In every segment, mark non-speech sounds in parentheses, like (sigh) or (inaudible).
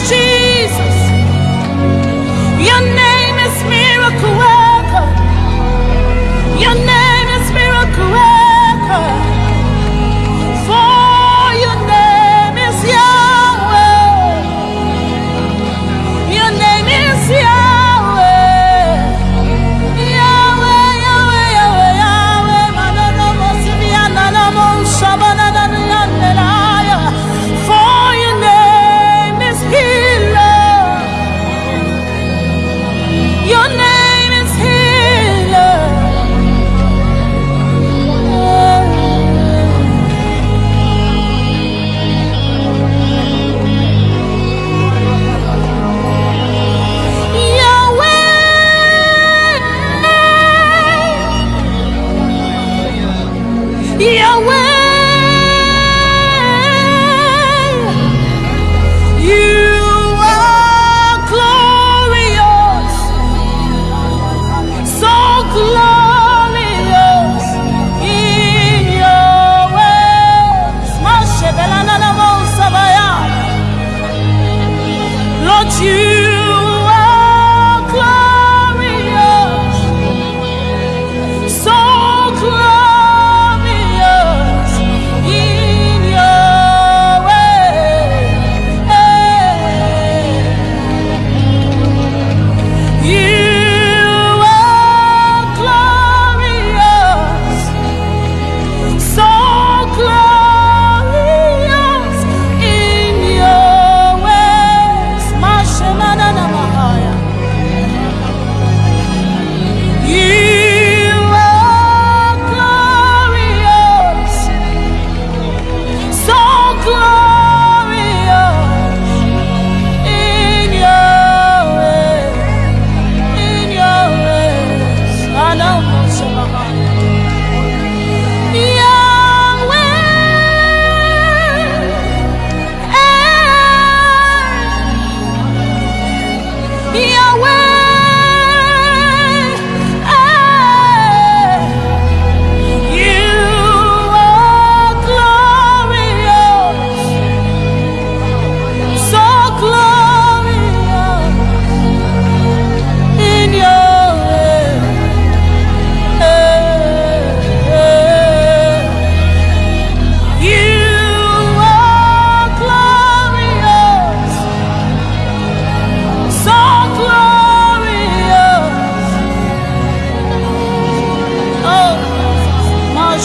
is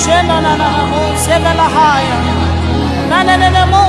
shena na na na mo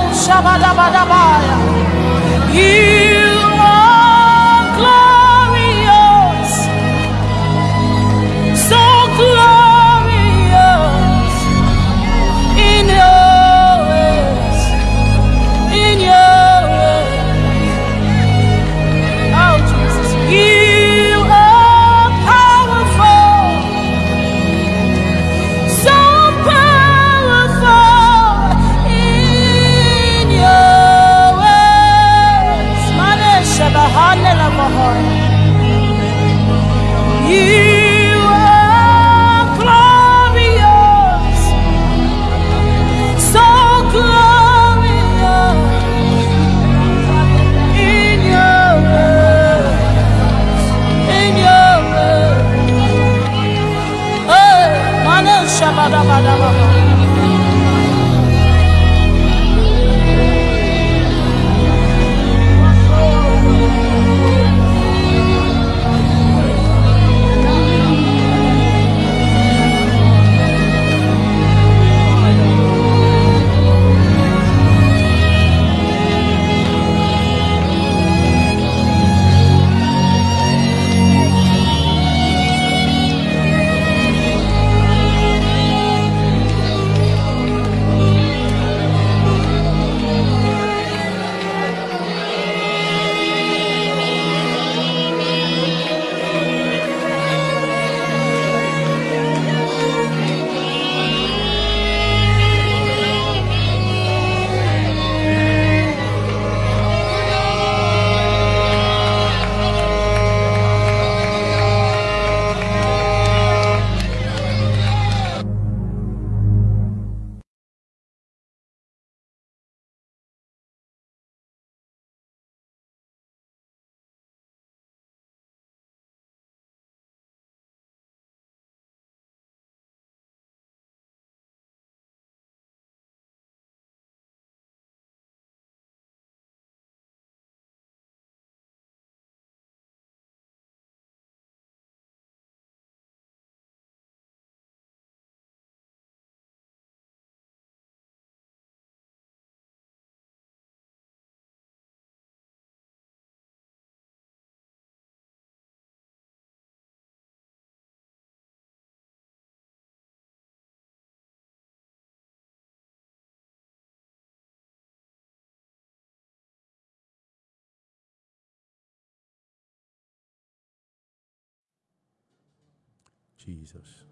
Jesus.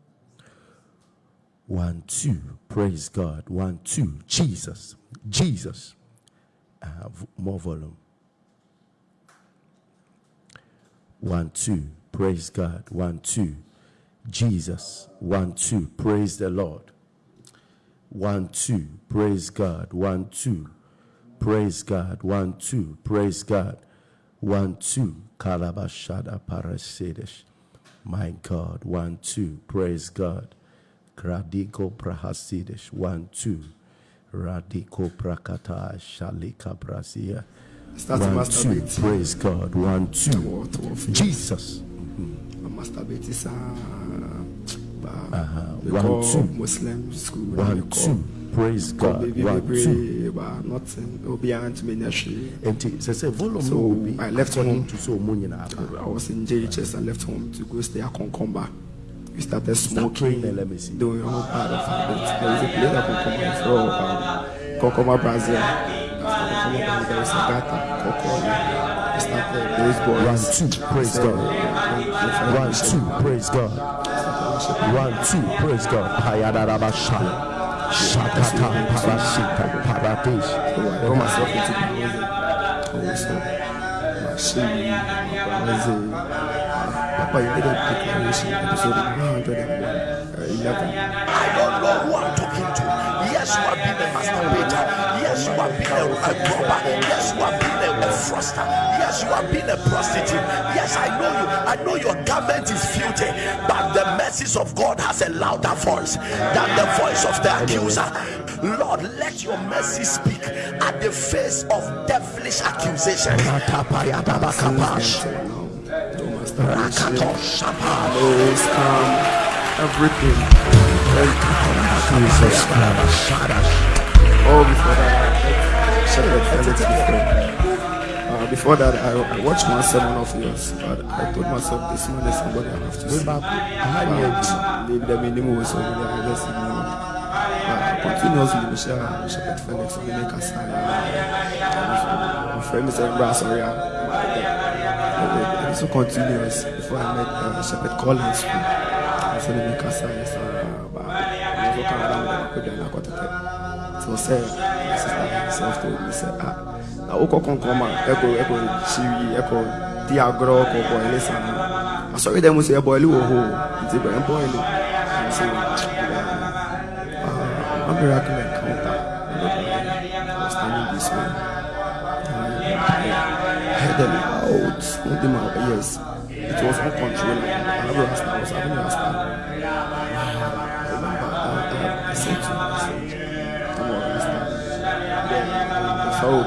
One, two. Praise God. One, two. Jesus. Jesus. Uh, more volume. One, two. Praise God. One, two. Jesus. One, two. Praise the Lord. One, two. Praise God. One, two. Praise God. One, two. Praise God. One, two. Kalabashada parasedesh. My God. One, two. Praise God. Radiko prahasidesh. One, two. Radiko prakata shalika brasia. Start to One, two. Praise God. One, two. Jesus. masturbate is Uh-huh. One, two. Muslim school. One, two. Praise God. One, two. nothing. Obiara ntumi nyɛ hwee. Nti sɛ sɛ volume So, no will be I left home. to so ɔmo nyinaa ba. I was in JHS and left home to go stay at Konkomba. We started smoking, praying let me see. doing all part of it. There is a place at for um, Konkomba, Brazil. After Konkomba, Brazil, there is a gata. We started those boys. One, two, praise God. One, two, praise God. One, two, praise God. Payadarabasha. Shakata parashita paradesh. So I got myself into Brazil. Also, machine, Brazil. Papa, you made a declaration, episode 111. Have been a, a robber. Yes, you have been a, a. Yes, you have been a prostitute. Yes, I know you. I know your garment is filthy, but the mercies of God has a louder voice than the voice of the accuser. Lord, let your mercy speak at the face of devilish accusation. Everything. Jesus Christ. Oh, before that, I Shepherd Felix before. Uh, before that, I, I watched one sermon of yours, but I told myself this man is somebody I have to see. But maybe the minimum was over there, I just ignored. Uh, continuously, Michelle Shepherd Felix, we make. My friend is a brass or yeah. So continuous before I met uh, Shepherd Collins. I said, make a sign. So, uh, but I was of put down. I got it. So, say, my sister herself told me, say, ah, na wokɔ kɔnkɔn ma ɛkɔ ɛkɔ siwi ɛkɔ di agorɔ kɔ bɔyili san asɔre dɛ mo sɛ ɛbɔyili wɔ hɔ nti bɛ ɛbɔyili nti one miracle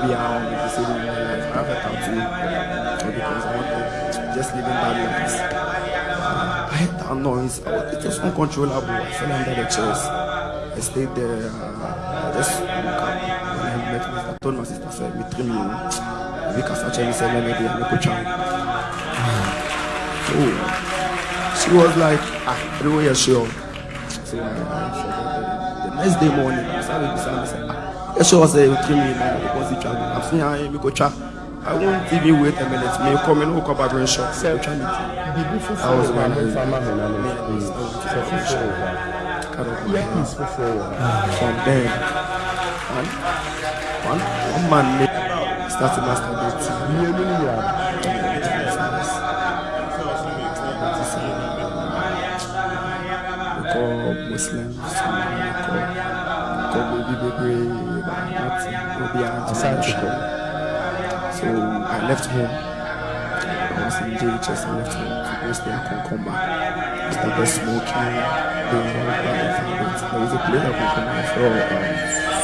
I me to say in my life I have a tattoo because I want to just living bad lives I heard that noise. I it was uncontrollable. I fell under the chairs. I stayed there. Uh, I just woke up. When I met my I told my sister, said, me trim you. Because actually said, let me be a coach. So she was like, ah, I don't. So I, I the, next day morning, I started beside me, said, ah, show us the creamy position. I've seen how you could try. I won't even wait a minute. May come and walk up a shop. Say, try me. I was one of the farmers. From then, one, one, one man starts to masturbate. Yeah, yeah. Muslims, Kobe, Bibi, be to anti so I left home. I was in JHS I left home. To go stay at Konkomba I started smoking doing all that habits there was a place at Konkomba for um,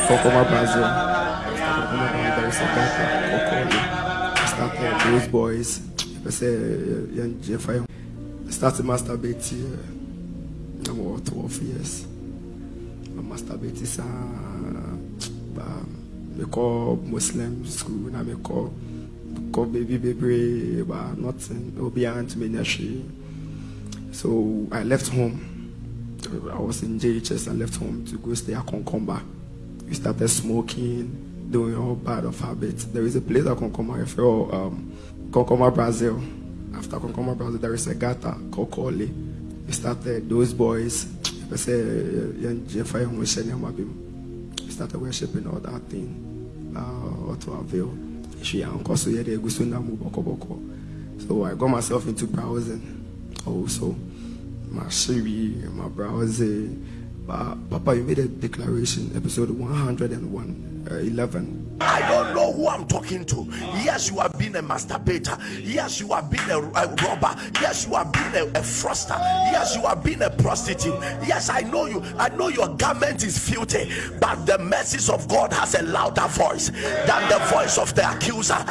Konkomba Brazil Konkomba Brazil there is a guy called Kokoli I started those boys. I Jeffrey I started masturbating uh, about 12 years. I masturbating saa but me call Muslim school na me call call baby baby but nothing obi aunt me nursery so I left home I was in JHS I left home to go stay at Konkomba we started smoking doing all bad of habits there is a place at Konkomba I feel um Konkomba Brazil after Konkomba Brazil there is a gata called Kole we started those boys I we started worshiping all that thing so I got myself into browsing oh, also. My Shiri, and my browsing. But Papa, you made a declaration, episode 101, uh, 11. I don't know who I'm talking to. Yes, you have been a masturbator. Yes, you have been a, a robber. Yes, you have been a, a froster. Yes, you have been a prostitute. Yes, I know you. I know your garment is filthy, but the message of God has a louder voice than the voice of the accuser.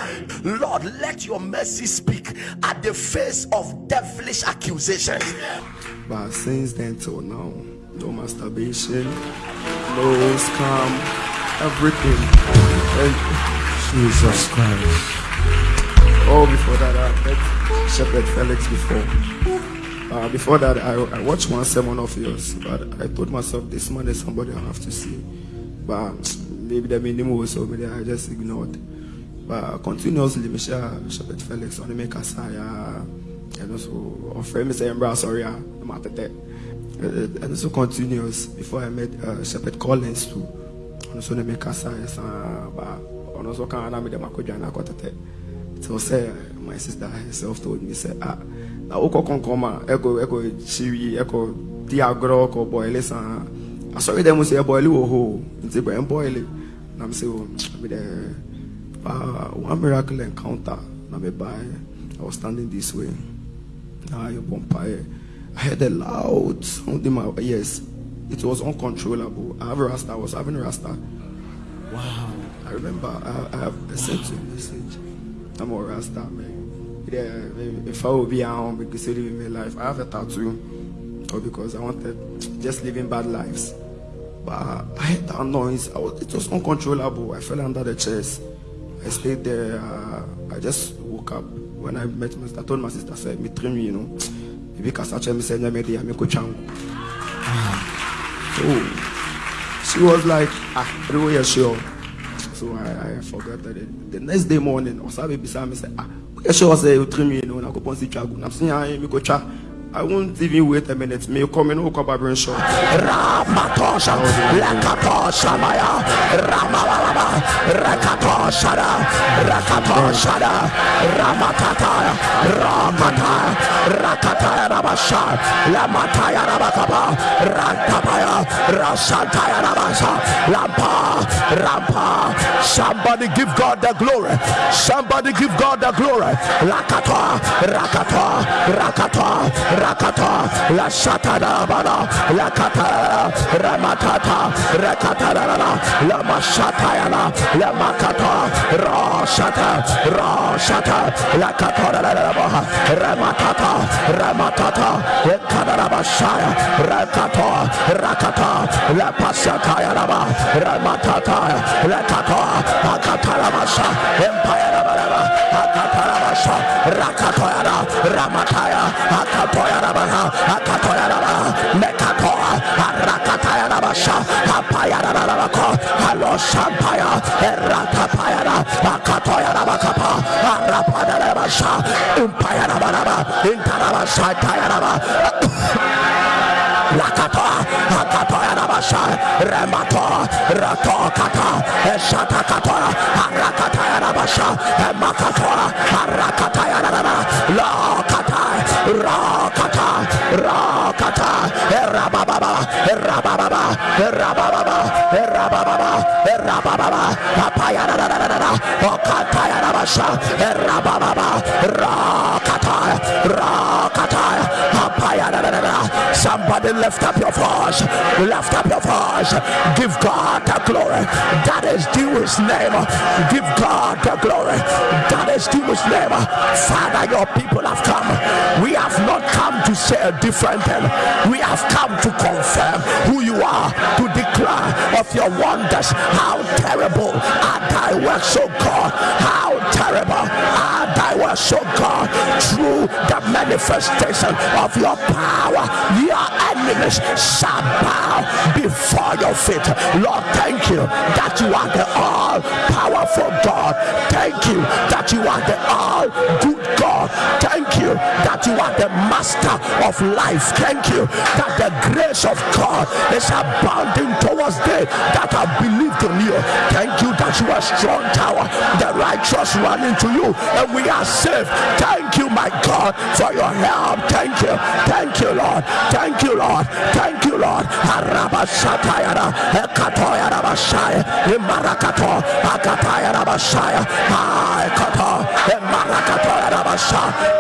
Lord, let your mercy speak at the face of devilish accusations. But since then till now, no masturbation, no scam, everything. And Jesus Christ Oh, before that, I met Shepherd Felix before. Uh, before that, I, I watched one sermon of yours, but I told myself this man is somebody I have to see. But maybe the minimum was over there, I just ignored. But continuously, Michelle Shepherd Felix on the make saya, and also offer me saying, "Bro, sorry, I'm at that." And also continuous before I met uh, Shepherd Collins too. And also the make a saya, but and also can I make them a kujana kotate. So say my sister herself told me say ah na wokɔ kɔnkɔn ma ɛkɔ ɛkɔ siwi ɛkɔ di agorɔ kɔ bɔyili san asɔre dɛ mo sɛ ɛbɔyili wɔ hɔ nti bɛ ɛbɔyili na sɛ mi dɛ ah one miracle encounter na mi ba I was standing this way. Na ayɛ bɔ I heard a loud sound in my ears it was uncontrollable I have a rasta I was having a rasta wow I remember I, I have I sent you a message. I'm a Rasta man. Yeah, if I will be at home because living my life, I have a tattoo, or because I wanted just living bad lives. But I heard that noise. I was, it was uncontrollable. I fell under the chairs. I stayed there. Uh, I just woke up when I met my sister. I told my sister, I said, me trim you know. Because Maybe Kasache me say, me ko changu. So she was like, ah, everywhere you're sure. So I, I forgot that it, the next day morning, Osabe beside me said, ah, you sure say you trim you know, na ko ponsi chagu. I'm saying, ko cha. I won't even wait a minute. Me come in, come back and short. Ramatosha, Lakatosha Maya, Ramabalaba, Rakatoshada, Rakatoshada, Ramatata, Ramataya, Rakataya Rabasha, Lamataya Rabakaba, Rantapaya, Rasantaya Rabasa, Lampa, Rampa. Somebody give God the glory. Somebody give God the glory. Lakata, Rakata, Rakata, Rakata, La Shatada Bana, La Kata, Ramatata, Rakata, La Mashatayana, La Makata, Rashata, Rashata, La Kata, Ramatata, Ramatata, Kadarabashaya, Rakata, Rakata, La Pasatayana, Ramatata, La Kata, Akatarabasha, Empire Akatarabasha, Rakatoyana, Ramataya, Akatoyana, Akatoyana, Mekatoa, Rakatayana, Apayana, Halo Shampaya, Rakapayana, Akatoyana, Bakapa, Arapadabasha, Impayana, Intarabasha, Tayana, Lakata, Akato Yarabasha, Remato, Rato Kata, Eshata Kata, Arakata Yarabasha, Emakatora, Rakata, Rakata, Erababa, Erababa, Erababa, Erababa, Erababa, Papayara, Okata Yarabasha, Erababa, Rakata, Rakata, Somebody lift up your voice, lift up your voice, give God the glory. That is due his name. Give God the glory. That is due his name. Father, your people have come. We have not come to say a different thing. We have come to confirm who you are, to declare of your wonders. How terrible are thy works, O God. How terrible are thy works, O God. Through the manifestation of your power, your enemies shall bow before your feet. Lord, thank you that you are the all powerful God. Thank you that you are the all good God. Thank you that you are the master of life. Thank you that the grace of God is abounding towards them that have believed in you. Thank you that you are strong tower. The righteous run into you and we are saved. Thank you, my God, for your help. Thank you. Thank you, Lord. Thank you, Lord. Thank you, Lord. Arabashatayara, Ekatoyara Bashaya.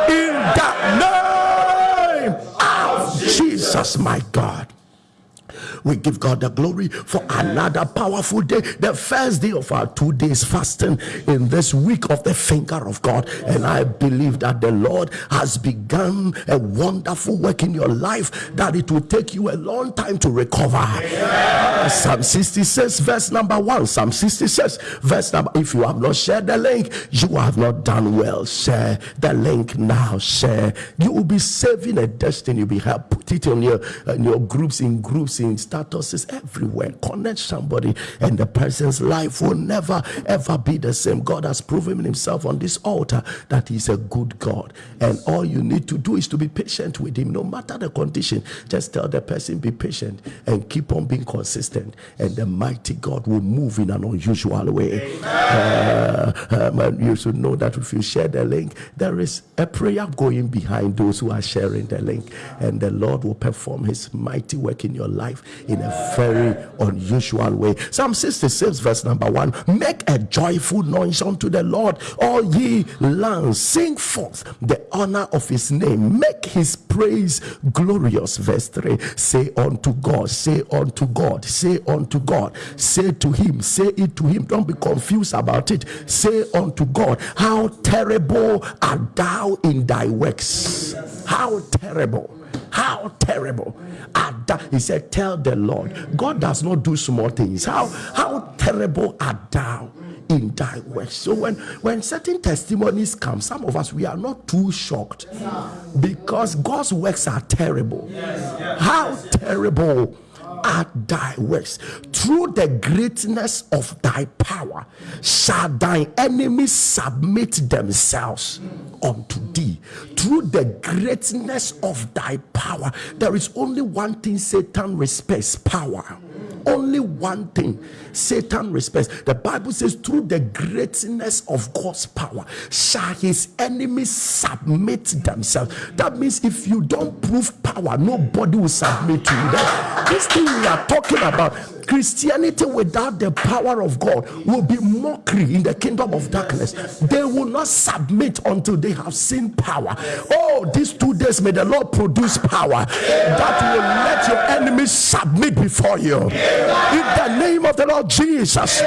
In the name of Jesus, my God. We give God the glory for another powerful day, the first day of our two days fasting in this week of the finger of God. And I believe that the Lord has begun a wonderful work in your life that it will take you a long time to recover. Uh, Psalm 66, verse number one. Psalm 66, verse number. If you have not shared the link, you have not done well. Share the link now. Share. You will be saving a destiny. You'll be help. Put it on your in your groups, in groups, in statuses everywhere. Connect somebody, and the person's life will never ever be the same. God has proven himself on this altar that he's a good God. And all you need to do is to be patient with him, no matter the condition. Just tell the person, be patient and keep on being consistent. And the mighty God will move in an unusual way. Uh, um, you should know that if you share the link, there is a prayer going behind those who are sharing the link, and the Lord will perform his mighty work in your life in a very unusual way. Psalm 66, verse number one Make a joyful noise unto the Lord, all ye lands, sing forth the honor of his name, make his praise glorious. Verse 3 Say unto God, say unto God, say unto God, say to him, say it to him. Don't be confused about it. Say unto God, How terrible art thou in thy works! How terrible! How terrible art thou? He said, Tell the Lord. God does not do small things. How how terrible art thou? in thy works. So when when certain testimonies come, some of us we are not too shocked because God's works are terrible. How terrible are thy works. Through the greatness of thy power shall thy enemies submit themselves unto thee. Through the greatness of thy power, there is only one thing Satan respects power. Only one thing Satan respects. The Bible says, through the greatness of God's power, shall his enemies submit themselves. That means if you don't prove power, nobody will submit to you. That, this thing we are talking about, Christianity without the power of God, will be mockery in the kingdom of darkness. They will not submit until they have seen power. Oh, these two days may the Lord produce power that will let your enemies submit before you. In the name of the Lord Jesus.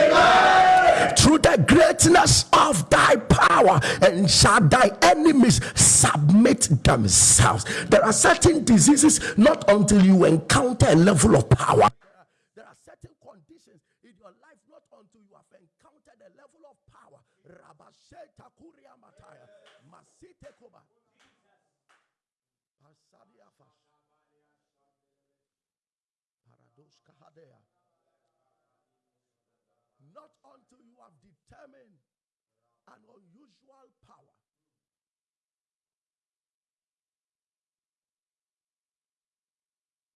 Through the greatness of thy power, and shall thy enemies submit themselves. There are certain diseases, not until you encounter a level of power. There are certain conditions in your life, not until you have encountered a level of power. Not until you have determined an unusual power.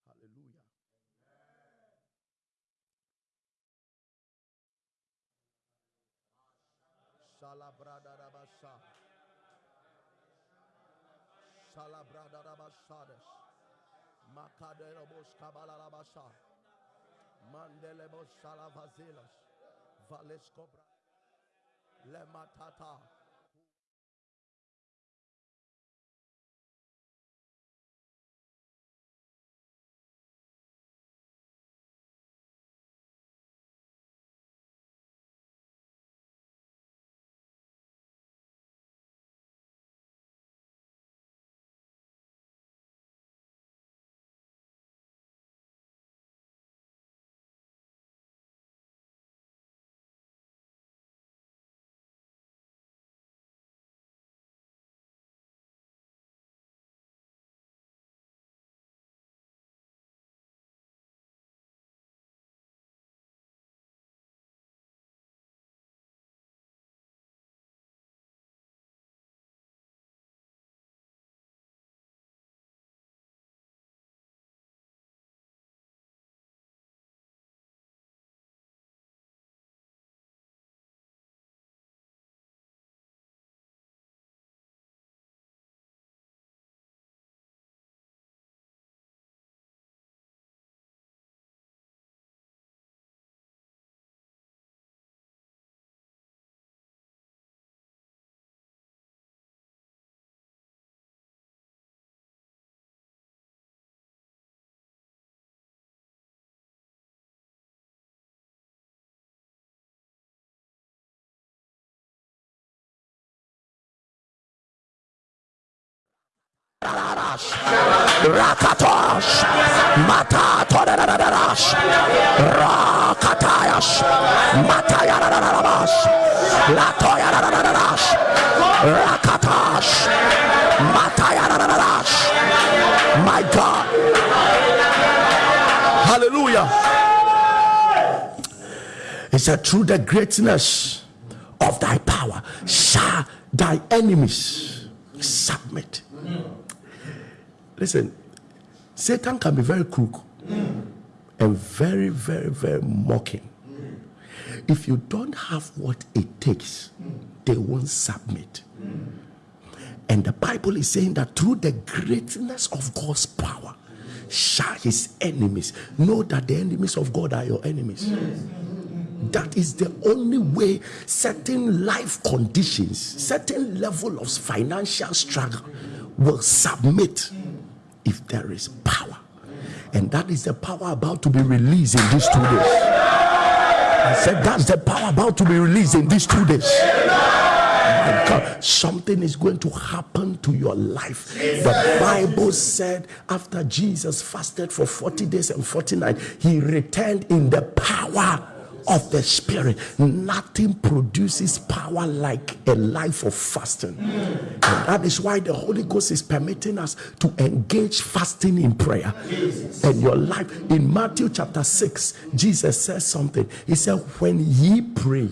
Hallelujah. Salabradadabasha. Salabradadabashades. Makadelobos Mandelebo Shalavazilas. Vales Cobra. Lematata. Rakatos Matatoradash Rakatayas Matayaradash Latoyaradash Rakatas Matayaradash My God. Hallelujah. He said through the greatness of thy power shall thy enemies submit Listen, Satan can be very crook and very, very, very mocking. If you don't have what it takes, they won't submit. And the Bible is saying that through the greatness of God's power, shall his enemies know that the enemies of God are your enemies. That is the only way certain life conditions, certain level of financial struggle will submit if there is power. And that is the power about to be released in these two days. I said that's the power about to be released in these two days. God, something is going to happen to your life. The Bible said after Jesus fasted for 40 days and 40 nights, he returned in the power of the spirit. Nothing produces power like a life of fasting. And that is why the Holy Ghost is permitting us to engage fasting in prayer. And your life in Matthew chapter 6, Jesus says something. He said, When ye pray,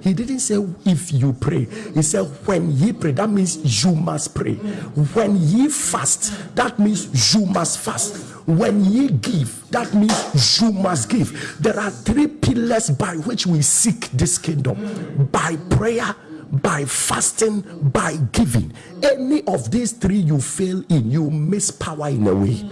he didn't say if you pray. He said when ye pray. That means you must pray. When ye fast, that means you must fast. When ye give, that means you must give. There are three pillars by which we seek this kingdom by prayer, by fasting, by giving. Any of these three you fail in, you miss power in a way.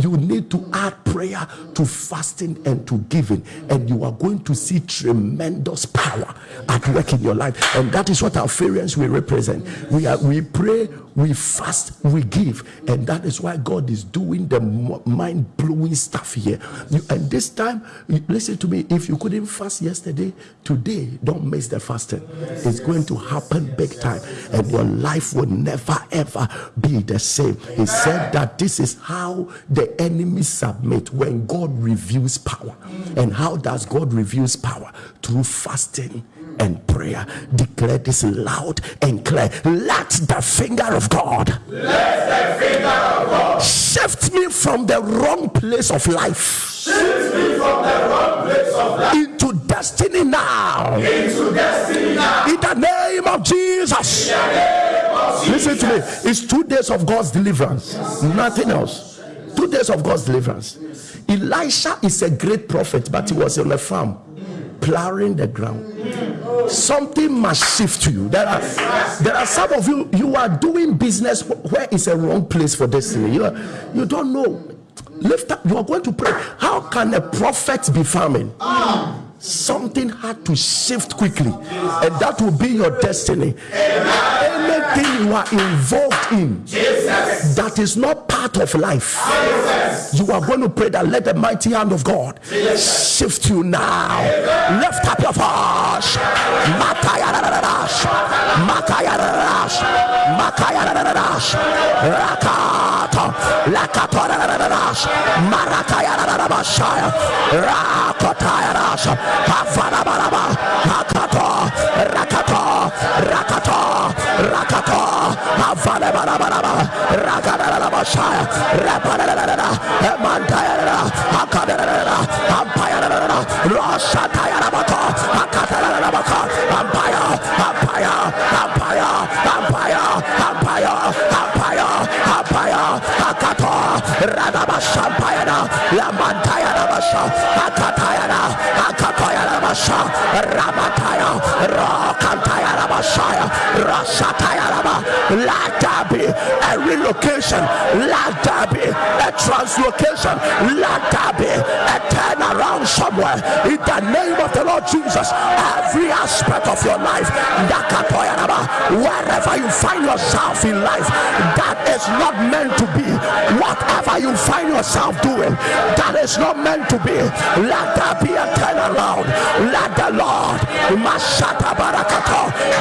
You need to add prayer to fasting and to giving, and you are going to see tremendous power at work in your life. And that is what our variants will represent. We are we pray, we fast, we give, and that is why God is doing the mind blowing stuff here. You, and this time, listen to me. If you couldn't fast yesterday, today don't miss the fasting. It's going to happen big time, and your life will never ever be the same. He said that this is how the enemy submit when God reveals power. Mm. And how does God reveals power? Through fasting and prayer. Declare this loud and clear. Let the finger of God Let the finger of God shift me from the wrong place of life. Into destiny now. In the name of Jesus. Listen to me. It's two days of God's deliverance, nothing else. Two days of God's deliverance. Elisha is a great prophet, but he was on a farm plowing the ground. Something must shift to you. There are there are some of you you are doing business where is a wrong place for destiny. You are, you don't know. Lift up. You are going to pray. How can a prophet be farming? Something had to shift quickly, and that will be your destiny. Anything you are involved in that is not part of life, you are going to pray that let the mighty hand of God shift you now. Lift up your voice. Rakata. Havanabaraba. Hakato. Rakato. Rakato. Rakato. Havanabaraba. Rakadarabashaya. Rapararara. Emantayarara. Hakadarara. Ampayarara. Roshatayarabako. Hakadarabako. Ampaya. Ampaya. Ampaya. Ampaya. Ampaya. Ampaya. Ampaya. Hakato. Radabashampayana. Lamantayarabasha. Hakatayana. Hakatayarabasha. Ramataya. Rokantayarabashaya. Rasatayaraba. Let be a relocation. Let there be a translocation. Let there be a turnaround somewhere. In the name of the Lord Jesus, every aspect of your life, wherever you find yourself in life, that is not meant to be. Whatever you find yourself doing, that is not meant to be. Let there be a turnaround. Let the Lord,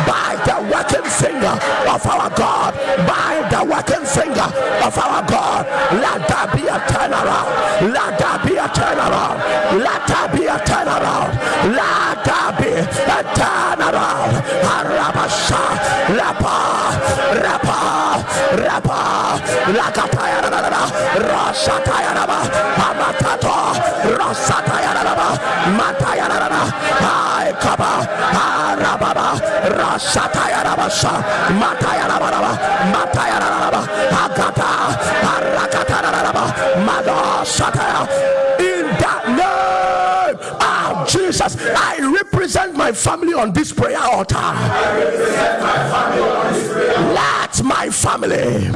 by the working finger of our God, by the working finger of our God, let there be a turnaround. Let there be a turnaround. Let there be a turnaround. Let there be a turnaround. Arabasha, Rapa, Rapa, Rapa, Lakatayaraba, Rasatayaraba, Amatato, Rasatayaraba, Matayaraba, Arababa, Rasatayaraba, Matayaraba, Matayaraba, Agata, Arakataraba, Mado Sataya. In that name of Jesus, I represent my family on this prayer altar. Let my family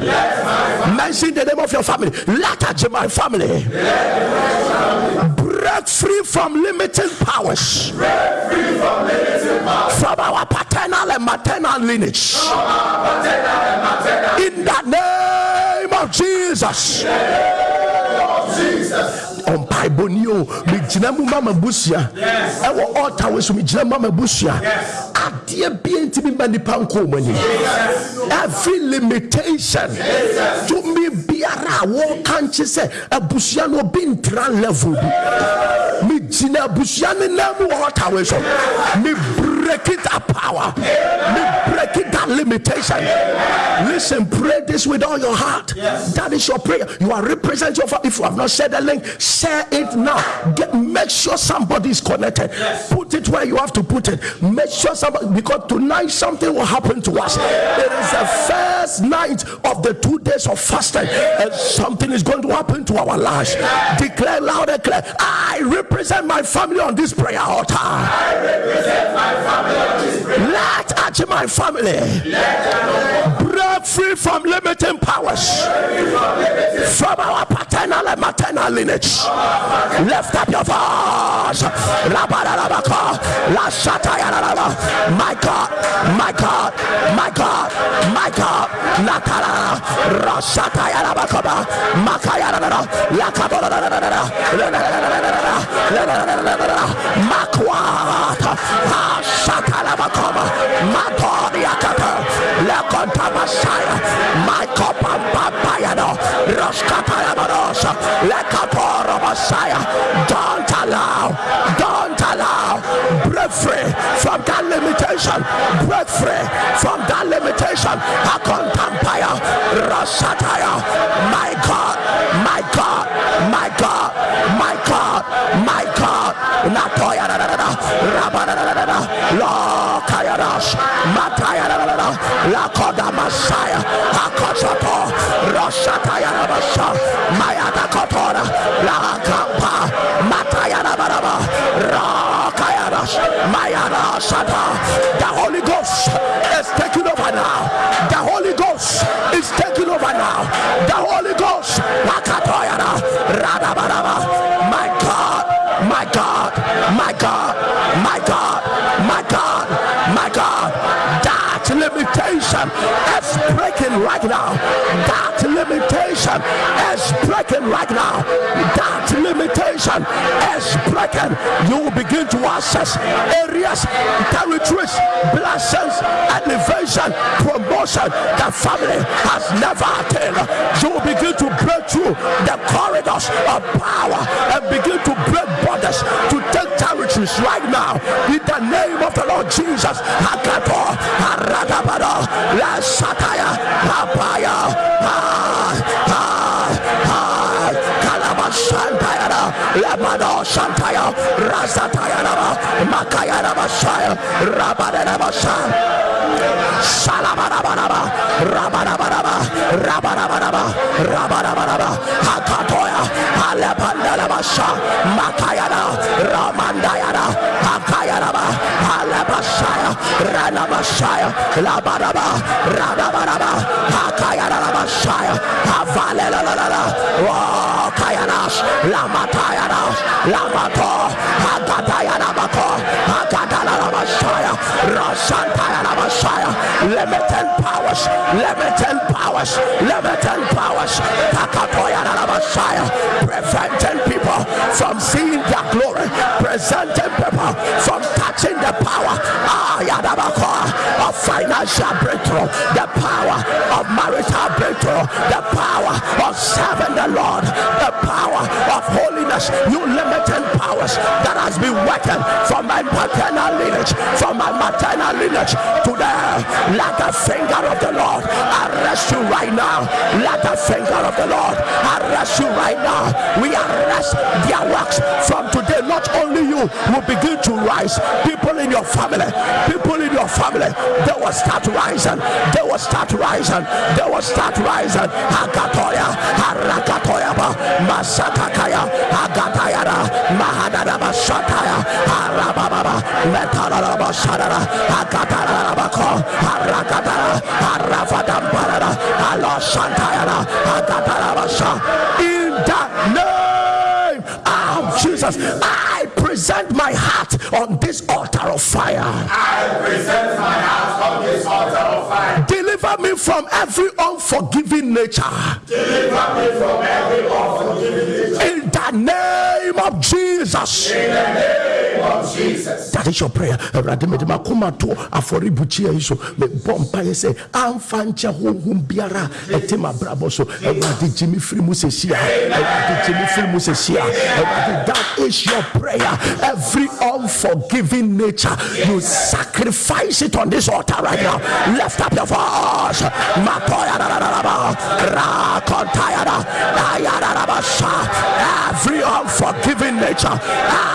mention the name of your family. Let my family break free from limiting powers Free from our paternal and maternal lineage. In the name of Jesus. Ɔmpaebɔni o megyina mu ma mabusua ɛwɔ ɔta wɔ so megyina mu ma mabusua adeɛ bia ntimi ma nipa nkɔ mu anim every limitation tumi biara a wɔka nkye sɛ abusua no obi ntra level bi. Megyina abusua no nam wɔ hɔ tawe so. Me break it that power. Me break it that limitation. Listen pray this with all your heart. That is your prayer. You are representing your family if you have not said the link share it now. Get, make sure somebody is connected. Put it where you have to put it. Make sure somebody because tonight something will happen to us. It is the first night of the two days of fasting and something is going to happen to our lives. Declare loud and clear i represent my family on this prayer altar. I represent my family on this prayer. let touch my family break free from limiting powers. From our paternal and maternal lineage lift up your voice my God my God my God my God Nakara Rashatayarabakaba Makayarara Lakabara Makwata Shatalabakaba Makodiakata Lakonta Messiah Makopampayano Roskatayamarosa Lakapora break free from that limitation. Break free from that limitation. Akontampaya Rasataya my God my God my God my God my God. Natoya Lokayarash Matayara Lakoda Messiah. Akosato Roshataya Rabasha Mayada Kotora. Lakapa Shata The Holy Ghost is taking over now The Holy Ghost is taking over now The Holy Ghost My God my God, my God, my God, my God, my God. That limitation is breaking right now. That limitation is breaking right now. Limitation is broken, You will begin to access areas, territories, blessings, elevation, promotion that family has never attained. You will begin to break through the corridors of power and begin to break borders to take territories right now in the name of the Lord Jesus. Hakato, Haradabada, La Papaya, Lamado Shantaya, Rasatayana, Makayana Messiah, Rabadana Messiah. Salabarabaraba, Rabarabaraba, Rabarabaraba, Rabarabaraba, Hakatoya, Alapandalabasha, Makayana, Ramandayana, Hakayaraba, Alabashaya, Ranabashaya, Labaraba, Radabaraba, Hakayarabashaya, Havalela, Kayanash, Lamatayanash, Lamato, Hagatayana, Hagadalabashaya, Rashantayana, Messiah, limited powers, limited powers, limited powers, Takatoyana Messiah, preventing people from seeing their glory, presenting people from the power ah, of financial breakthrough, the power of marital breakthrough, the power of serving the Lord, the power of holiness, you limited powers that has been working from my paternal lineage, from my maternal lineage to the let the finger of the Lord arrest you right now. Let the finger of the Lord arrest you right now. We arrest their works from today. Not only you will begin to rise, people in your family, people in your family, they will start rising. They will start rising. They will start rising. Mahadana Bashataya, Harababa, Harakatara. In the name of Jesus, I present my heart on this altar of fire. I present my heart on this altar of fire. Deliver me from every unforgiving nature. Deliver me from every unforgiving nature. In the name of Jesus. In the name of Jesus. That is your prayer. Awurade mede makoma to afɔrebukyia yi so mebɔ mpaeɛ sɛ amfa nkyɛ honhom biara a ɛte m'abrabɔ so awurade gye me firi mu sɛsi a awurade gye me firi mu sɛsi awurade that is your prayer every unforgiving nature you sacrifice it on this altar right now lift up your voice Makoya. Rakontaya da. Every unforgiving nature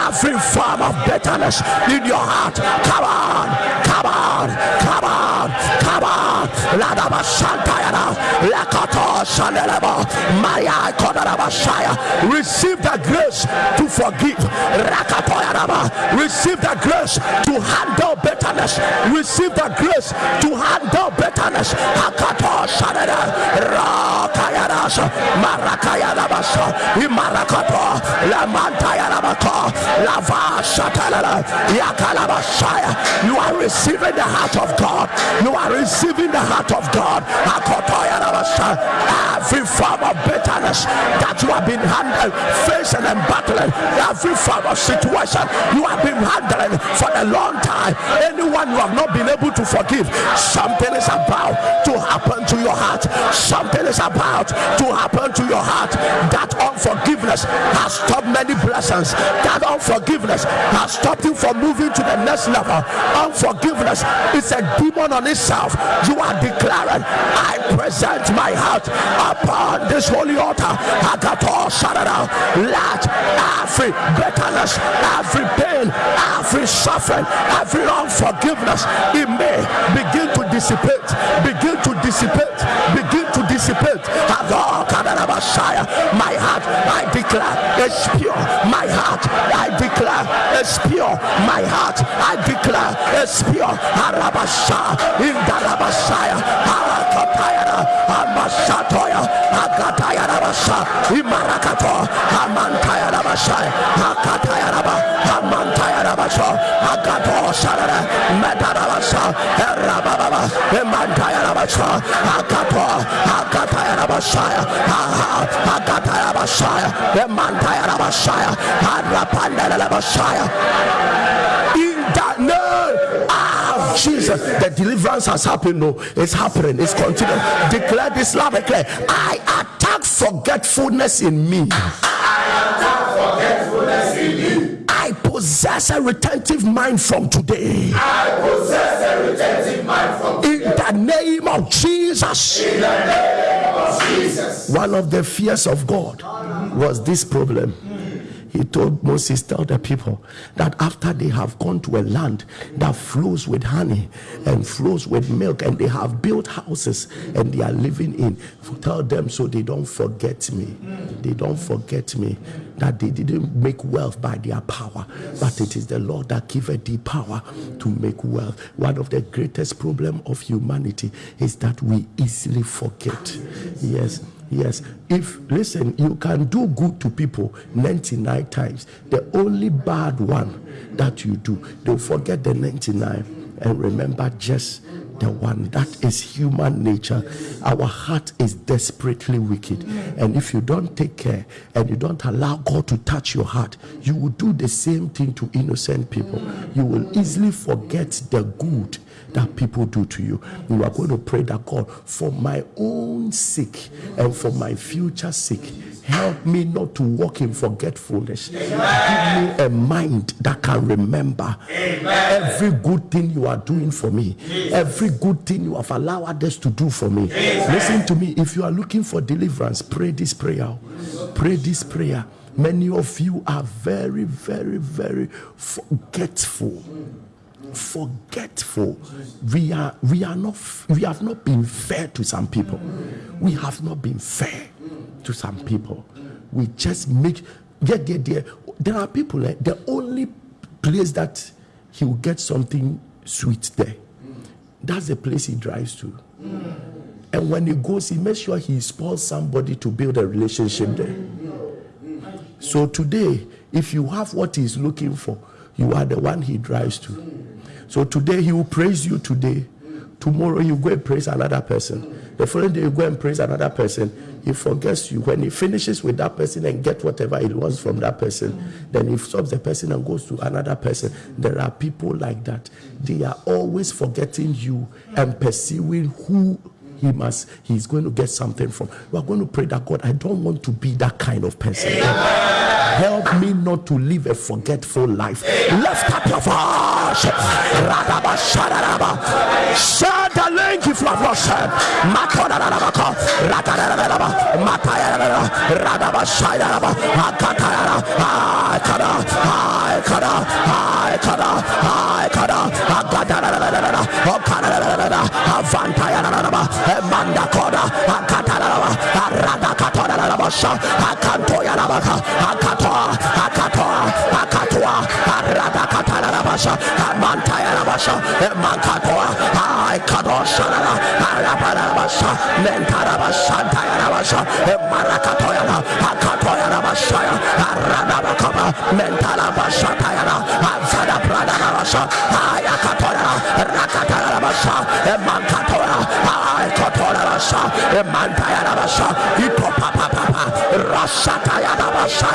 every form of bitterness in your heart. Come on come on come on come on. Ladaba Santayana Lakato Maya Kodaraba Shaya receive the grace to forgive. Rakatoyanaba. Receive the grace to handle bitterness. Receive the grace to handle bitterness. Hakato Imarakato Lava Yakalabashaya you are receiving the heart of God. You are receiving the heart of God. Every form of bitterness that you have been handling facing and battling every form of situation you have been handling for a long time anyone you have not been able to forgive something is about to happen to your heart. Something is about to happen to your heart. That unforgiveness has stopped many blessings. That unforgiveness has stopped you from moving to the next level. Unforgiveness is a demon on itself. You are declaring i present my heart upon this holy altar. Agato sharada let every bitterness every pain every suffering every unforgiveness in me begin to dissipate begin to dissipate begin dissipate my heart i declare is pure. My heart i declare is pure. My heart i declare is pure. Harabasha in darabashaya harakatayana amashatoya agatayana basha imarakato amantayana bashaya akatayana amantayana basha agato sharara medarabasha erababa emantayana basha agato agatayana bashaya agatayana bashaya emantayana bashaya arapandana bashaya in the name of Jesus. The deliverance has happened. No, it's happening. It's continuing. Declare this loud. Declare. I attack forgetfulness in me. I attack forgetfulness in me. I possess a retentive mind from today. I possess a retentive mind from In the name of Jesus. in the name of Jesus. One of the fears of God was this problem. He told Moses, Tell the people that after they have gone to a land that flows with honey and flows with milk, and they have built houses and they are living in, tell them so they don't forget me. They don't forget me. That they didn't make wealth by their power, but it is the Lord that giveth thee power to make wealth. One of the greatest problem of humanity is that we easily forget. Yes. Yes, if listen, you can do good to people 99 times. The only bad one that you do, they'll forget the 99 and remember just the one. That is human nature. Our heart is desperately wicked. And if you don't take care and you don't allow God to touch your heart, you will do the same thing to innocent people. You will easily forget the good that people do to you. You are going to pray that God, for my own sake and for my future sake, help me not to walk in forgetfulness. Give me a mind that can remember every good thing you are doing for me, every good thing you have allowed others to do for me. Listen to me. If you are looking for deliverance, pray this prayer. Pray this prayer. Many of you are very, very, very forgetful forgetful. We are we are not we have not been fair to some people. We have not been fair to some people. We just make yeah, yeah, yeah. there are people eh, the only place that he will get something sweet there that's the place he drives to. And when he goes he makes sure he spoils somebody to build a relationship there. So today if you have what he's looking for you are the one he drives to so today he will praise you today Tomorrow you go and praise another person. The following day you go and praise another person. He forgets you. When he finishes with that person and get whatever he wants from that person, then he stops the person and goes to another person. There are people like that. They are always forgetting you and pursuing who he must he's going to get something from. We are going to pray that god i don't want to be that kind of person. Help me not to live a forgetful life. Lift up your voice. Radaba. Aradakatodadadaba. Sha. Akantoyadabaka. Akatoa. Akatoa. Akatoa. Aradakatadadaba. Sha. Amantayadaba. Sha. Emakatoa. Aikadoshanada. Arabadadaba. Sha. Mentaraba. Shantayadaba. Sha. Emarakatoyada. Akatoyadaba. Sha. Aradabakaba. Mentalaba. Shantayada. Avada Pradadaba. Sha. Ayakatoyada. Rakatadaba. Sha. Emankatoya. Aikatoyadaba. Sha. Emantayadaba. Sha. Itopapapapa. Rasatayadaba. Sha.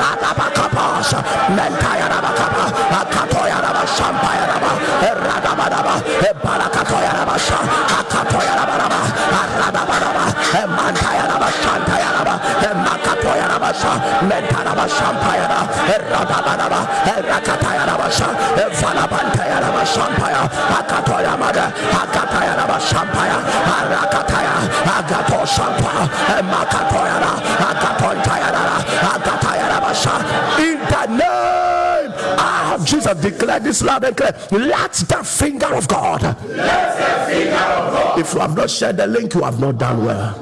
Radabakaba. Sha. Mentayadabakaba. Akatoyadaba. Shampayadaba. Radabadaba. Ebarakatoyadaba. Sha. Akatoyadaba. Radabadaba. Emantayadaba. Shantayadaba. Emakatoyadaba. Sha. Mentaraba. Shampayada. Radabadaba. Rakatayadaba. Sha. Evalabantayadaba. Shampaya. Akatoyamada. Akatayadaba. Arakataya. Agato Shampa. Emakatoyada. Akatontayada. Akatayadaba. Sha. In the name of Jesus, declare this loud and clear. Let the finger of God. If you have not shared the link, you have not done well.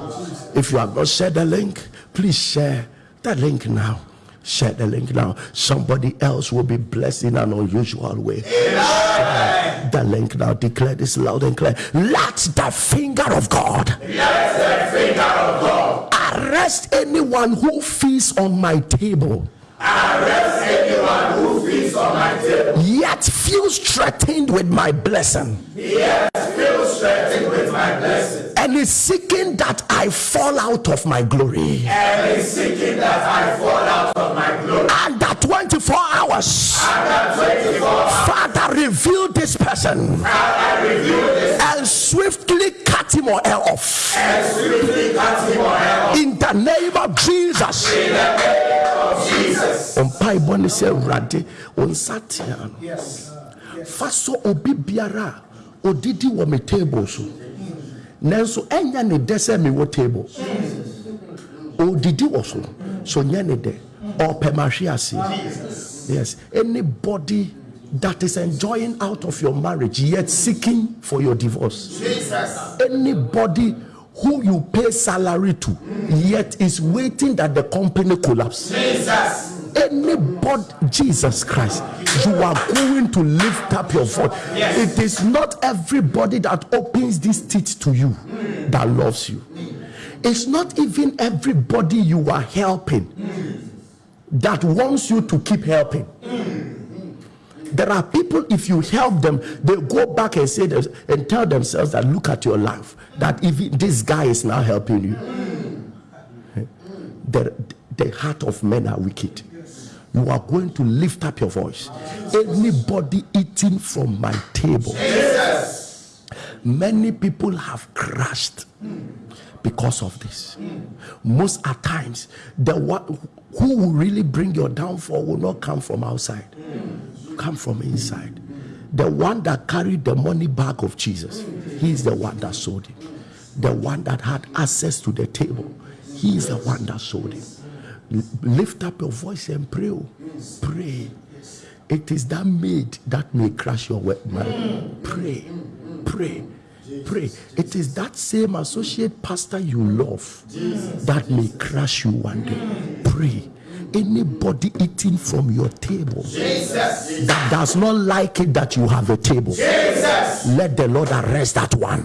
If you have not shared the link, please share the link now. Share the link now. Somebody else will be blessed in an unusual way. Share the link now. Declare this loud and clear. Let the finger of God arrest anyone who feasts on my table. Arrest anyone who feeds on my table. Yet feels threatened with my blessing. And is seeking that I fall out of my glory. And is seeking that I fall out of my glory under 24 hours. Father, reveal this person. And swiftly cut him or her off. And swiftly cut him or hair off. In the name of Jesus. mpaebɔ ne sɛ awurade wo nsa tea no fa so obi biara odidi wɔ me table so. Nanso ɛnyɛ ne dɛ sɛ mewɔ table. Odidi wɔ so. So nyɛ ne dɛ. Ɔpɛ mahwe aseɛ yes. Anybody that is enjoying out of your marriage yet seeking for your divorce. Anybody who you pay salary to yet is waiting that the company collapse anybody jesus christ you are going to lift up your voice. It is not everybody that opens these teeth to you that loves you. It's not even everybody you are helping that wants you to keep helping. There are people if you help them they go back and say this and tell themselves that look at your life that even this guy is now helping you. The, the heart of men are wicked you are going to lift up your voice. Anybody eating from my table. Many people have crashed because of this. Most at times the one who will really bring your downfall will not come from outside. Come from inside. The one that carried the money bag of jesus he is the one that sold him the one that had access to the table he is the one that sold him lift up your voice and pray oh. pray. It is that maid that may crash your wet man. Pray. Pray. Pray. It is that same associate pastor you love that may crash you one day. Pray. Anybody eating from your table that does not like it that you have a table let the lord arrest that one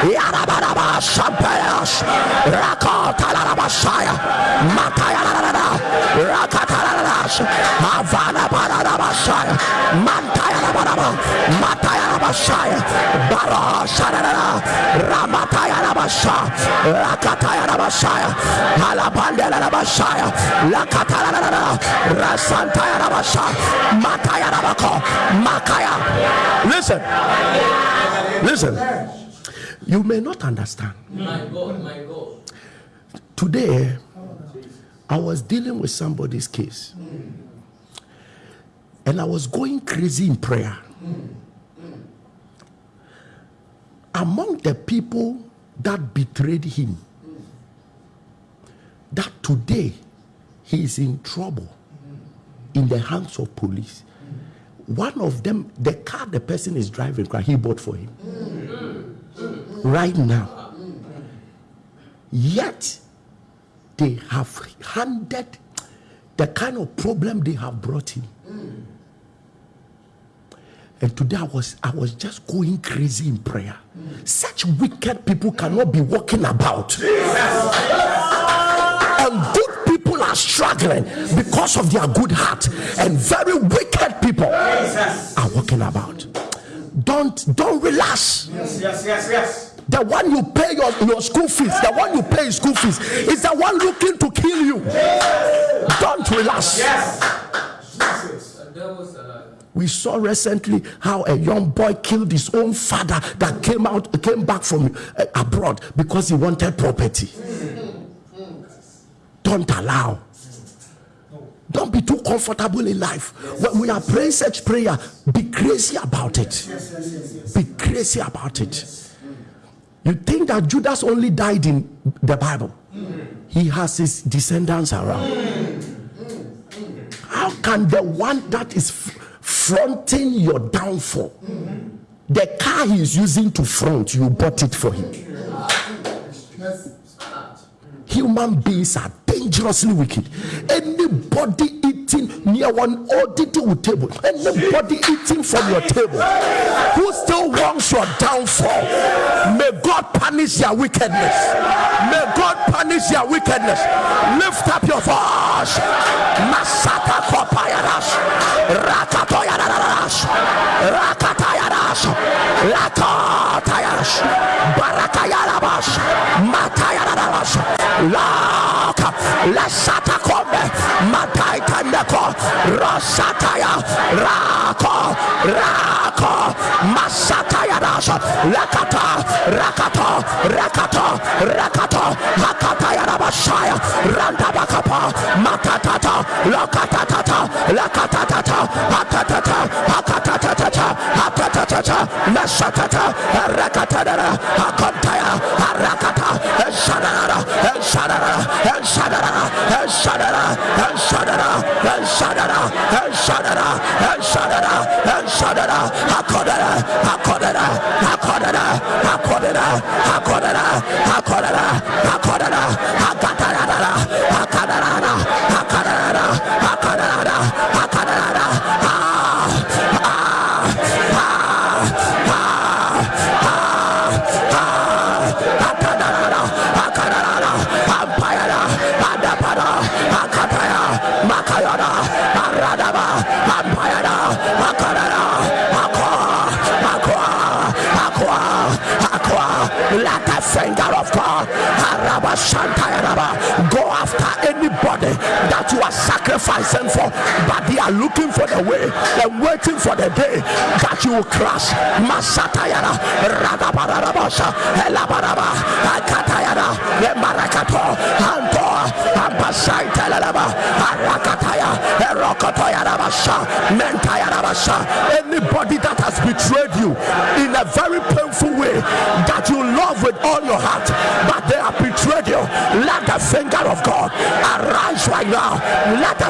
Yarabaraba Shampayas Raka Talarabasaya Matayarada Raka Talaras Havana Barabasaya Mantayarabaraba Matayarabasaya Bara Sarada Ramatayarabasa Rakatayarabasaya Alabandarabasaya Lakatarada Rasantayarabasa Matayarabako Makaya. Listen. Listen. You may not understand. My God, my God. Today, I was dealing with somebody's case. And I was going crazy in prayer. Among the people that betrayed him, that today he is in trouble in the hands of police. One of them, the car the person is driving, he bought for him. Right now. Yet, they have handed the kind of problem they have brought him. And today I was I was just going crazy in prayer. Such wicked people cannot be walking about. And good people are struggling because of their good heart. And very wicked people are walking about. Don't don't relax. Yes, yes, yes, yes. The one you pay your, your school fees, the one you pay school fees, is the one looking to kill you. Don't relax. Alive. We saw recently how a young boy killed his own father that came out, came back from uh, abroad because he wanted property. Don't allow. Don't be too comfortable in life. When we are praying such prayer, be crazy about it. Yes, yes, Be crazy about it. You think that Judas only died in the Bible? He has his descendants around. How can the one that is fronting your downfall, the car he is using to front, you bought it for him? Human beings are dangerously wicked. Anybody eating near one audible table, anybody eating from your table who still wants your downfall, may God punish their wickedness. May God punish their wickedness. Lift up your voice. Masata kopayarash. Rakatoyarash. Rakatayarash. Lakatayarash. Barakayarabash. Matayarabash. Laka. Lasata kome. Randako, Rosataya, Rako, Rako, Masataya Rasha, rakata, rakata, rakata, rakata, Hakataya Rabashaya, Randabakapa, Matatata, Lakatata, Lakatata, Hakatata, Hakatata, Hakatata, Nashatata, Rakatara, Hakataya, Harakata, Shanara, Shanara, Shanara, Shanara, Shanara, El Shaddada, El Shaddada, El Shaddada, El Shaddada, Hakodada, Hakodada, Hakodada, Hakodada, Hakodada, Hakodada, Hakodada, Shanta. Sacrificing for, but they are looking for the way and waiting for the day that you will crash. Masatayara, Radabarabasha, Elabaraba, Akatayara, Lemarakato, Anto, Ambasai Talalaba, Arakataya, Erokotoyarabasha, Mentayarabasha. Anybody that has betrayed you in a very painful way that you love with all your heart, but they have betrayed you, let the finger of God arise right now. Let the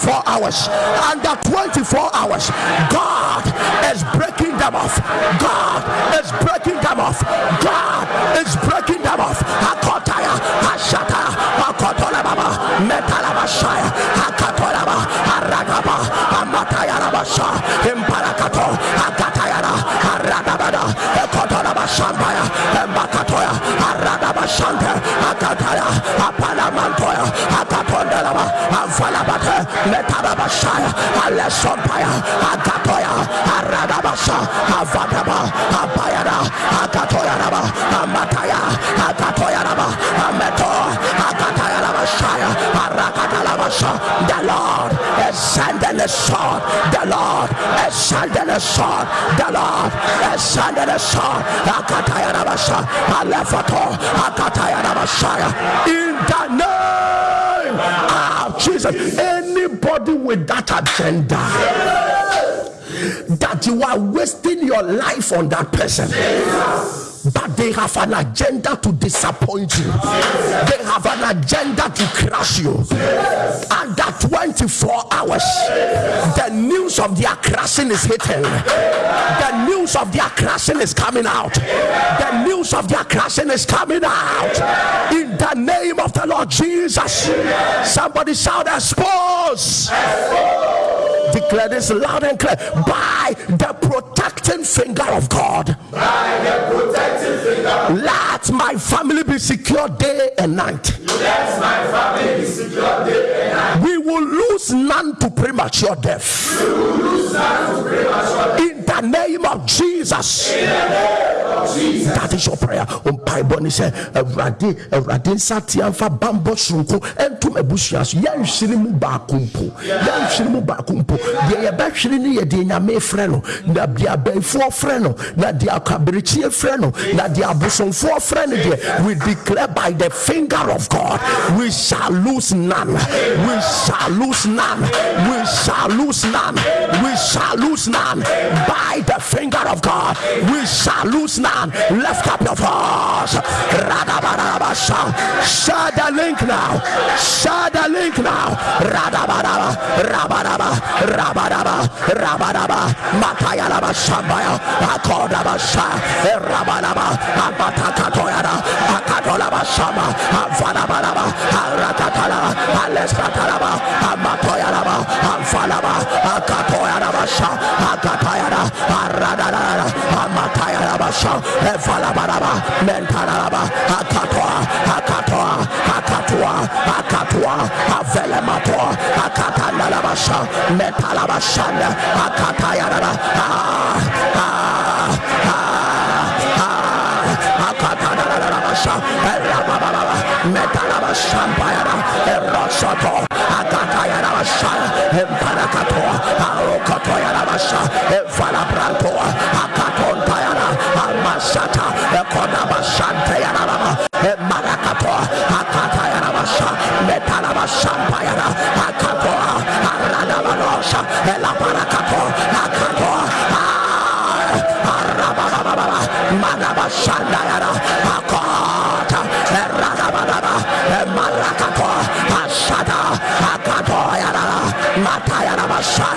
Arakatarabashaya, hours, under 24 hours, God is breaking them off. God is breaking them off. God is breaking them off. Akotaya, Ashata, Akotola Baba, Metalabashaya, Akatolaba, Aragaba, Amataya Rabasha, Imparakato, Avalabate, Metababashaya, Alesompaya, Akatoya, Aradabasha, Avadaba, Apayada, Akatoyanaba, Amataya, Akatoyanaba, Ameto, Akatayaraba Shaya, Arakatalabasha. The Lord is sending a sword. The Lord is sending a sword. The Lord is sending a sword. Akatayarabasha, Alefato, Akatayarabashaya. In the name Jesus, anybody with that agenda that you are wasting your life on that person. But they have an agenda to disappoint you. They have an agenda to crush you. Under 24 hours, the news of their crashing is hitting. The news of their crashing is coming out. The news of their crashing is coming out. In the name of the Lord Jesus. Somebody shout, expose declare this loud and clear by the protecting finger of God. By the protecting finger Let my family be secure day and night. Let my family be secure day and night. We will lose none to premature death. We will lose none to premature death. In the name of Jesus. In the name of Jesus. That is your prayer. Um, On Bible, he eh, said, Awurade, eh, Awurade nsa tea mfa bambɔ sononko ɛntom abusua so yɛnhwere mu baako mpo yɛnhwere mu baako mpo deɛ yɛbɛhwere ne yɛ deɛ nyame frɛ no na deɛ abayifoɔ frɛ no no no we declare by the finger of God we shall lose none. We shall lose none. We shall lose none. We shall lose none. By the finger of God we shall lose none. Lift up your voice. Share the link now. Share the link now Rabaraba Rabaraba Matayalaba Shambaya Akodaba Sha Rabaraba Abatakatoyara Akatolaba Shama Avanabaraba Arakatala Aleskatalaba Amatoyalaba Amfalaba Akatoyaraba Sha Akatayara Aradara Amatayaraba Sha Evalabaraba Mentaraba Akatoa Akatoa Akatoa Akatoa Avelematoa Akatanalabasha Metalabashanda Akatayaraba Ah Akatanalabasha Erababa Metalabashampayara Erosoto Akatayarabasha Emparakato Arokotoyarabasha Barasha, Ela ah, ah, Barakato, Akato, Arabababa, Manabashandara, Akota, Erabababa, Marakato, Ashada, Akato, Matayarabasha.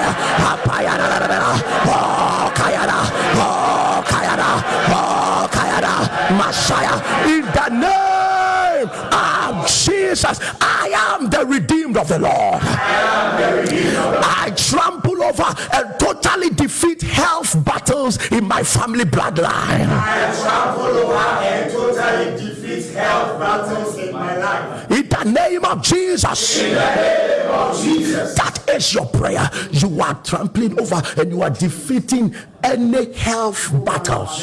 Of the Lord. I trample over and totally defeat health battles in my family bloodline. I trample over and totally defeat health battles in my life. in the name of Jesus In the name of Jesus. That is your prayer. You are trampling over and you are defeating any health battles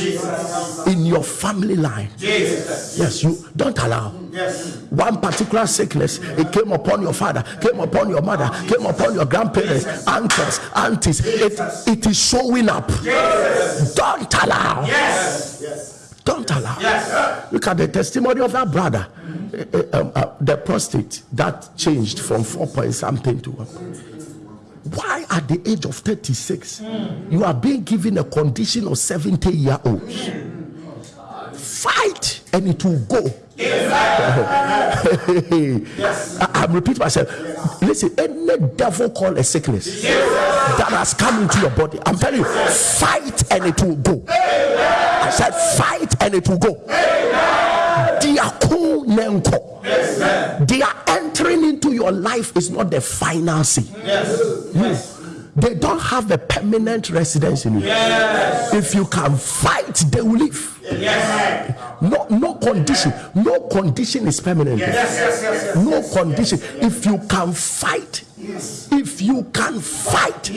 in your family line. Jesus. Yes, you don't allow. Yes. One particular sickness, it came upon your father, came upon your mother, came upon your grandparents, uncles, aunties. It, it is showing up. Don't allow. Yes. Yes. Don't allow. Yes. Look at the testimony of that brother. Uh, uh, um, uh, the prostate that changed from four point something to one. Why at the age of 36 you are being given a condition of 70 year olds? Fight and it will go. Yes. (laughs) Ah, I'm repeating myself. Listen, any devil called a sickness that has come into your body, I'm telling you, fight and it will go. I said, fight and it will go. Diako nenko. They are entering into your life is not the final say. They don't have a permanent residence in you. If you can fight, they will leave. No, no condition. No condition is permanent. No condition. If you can fight, if you can fight,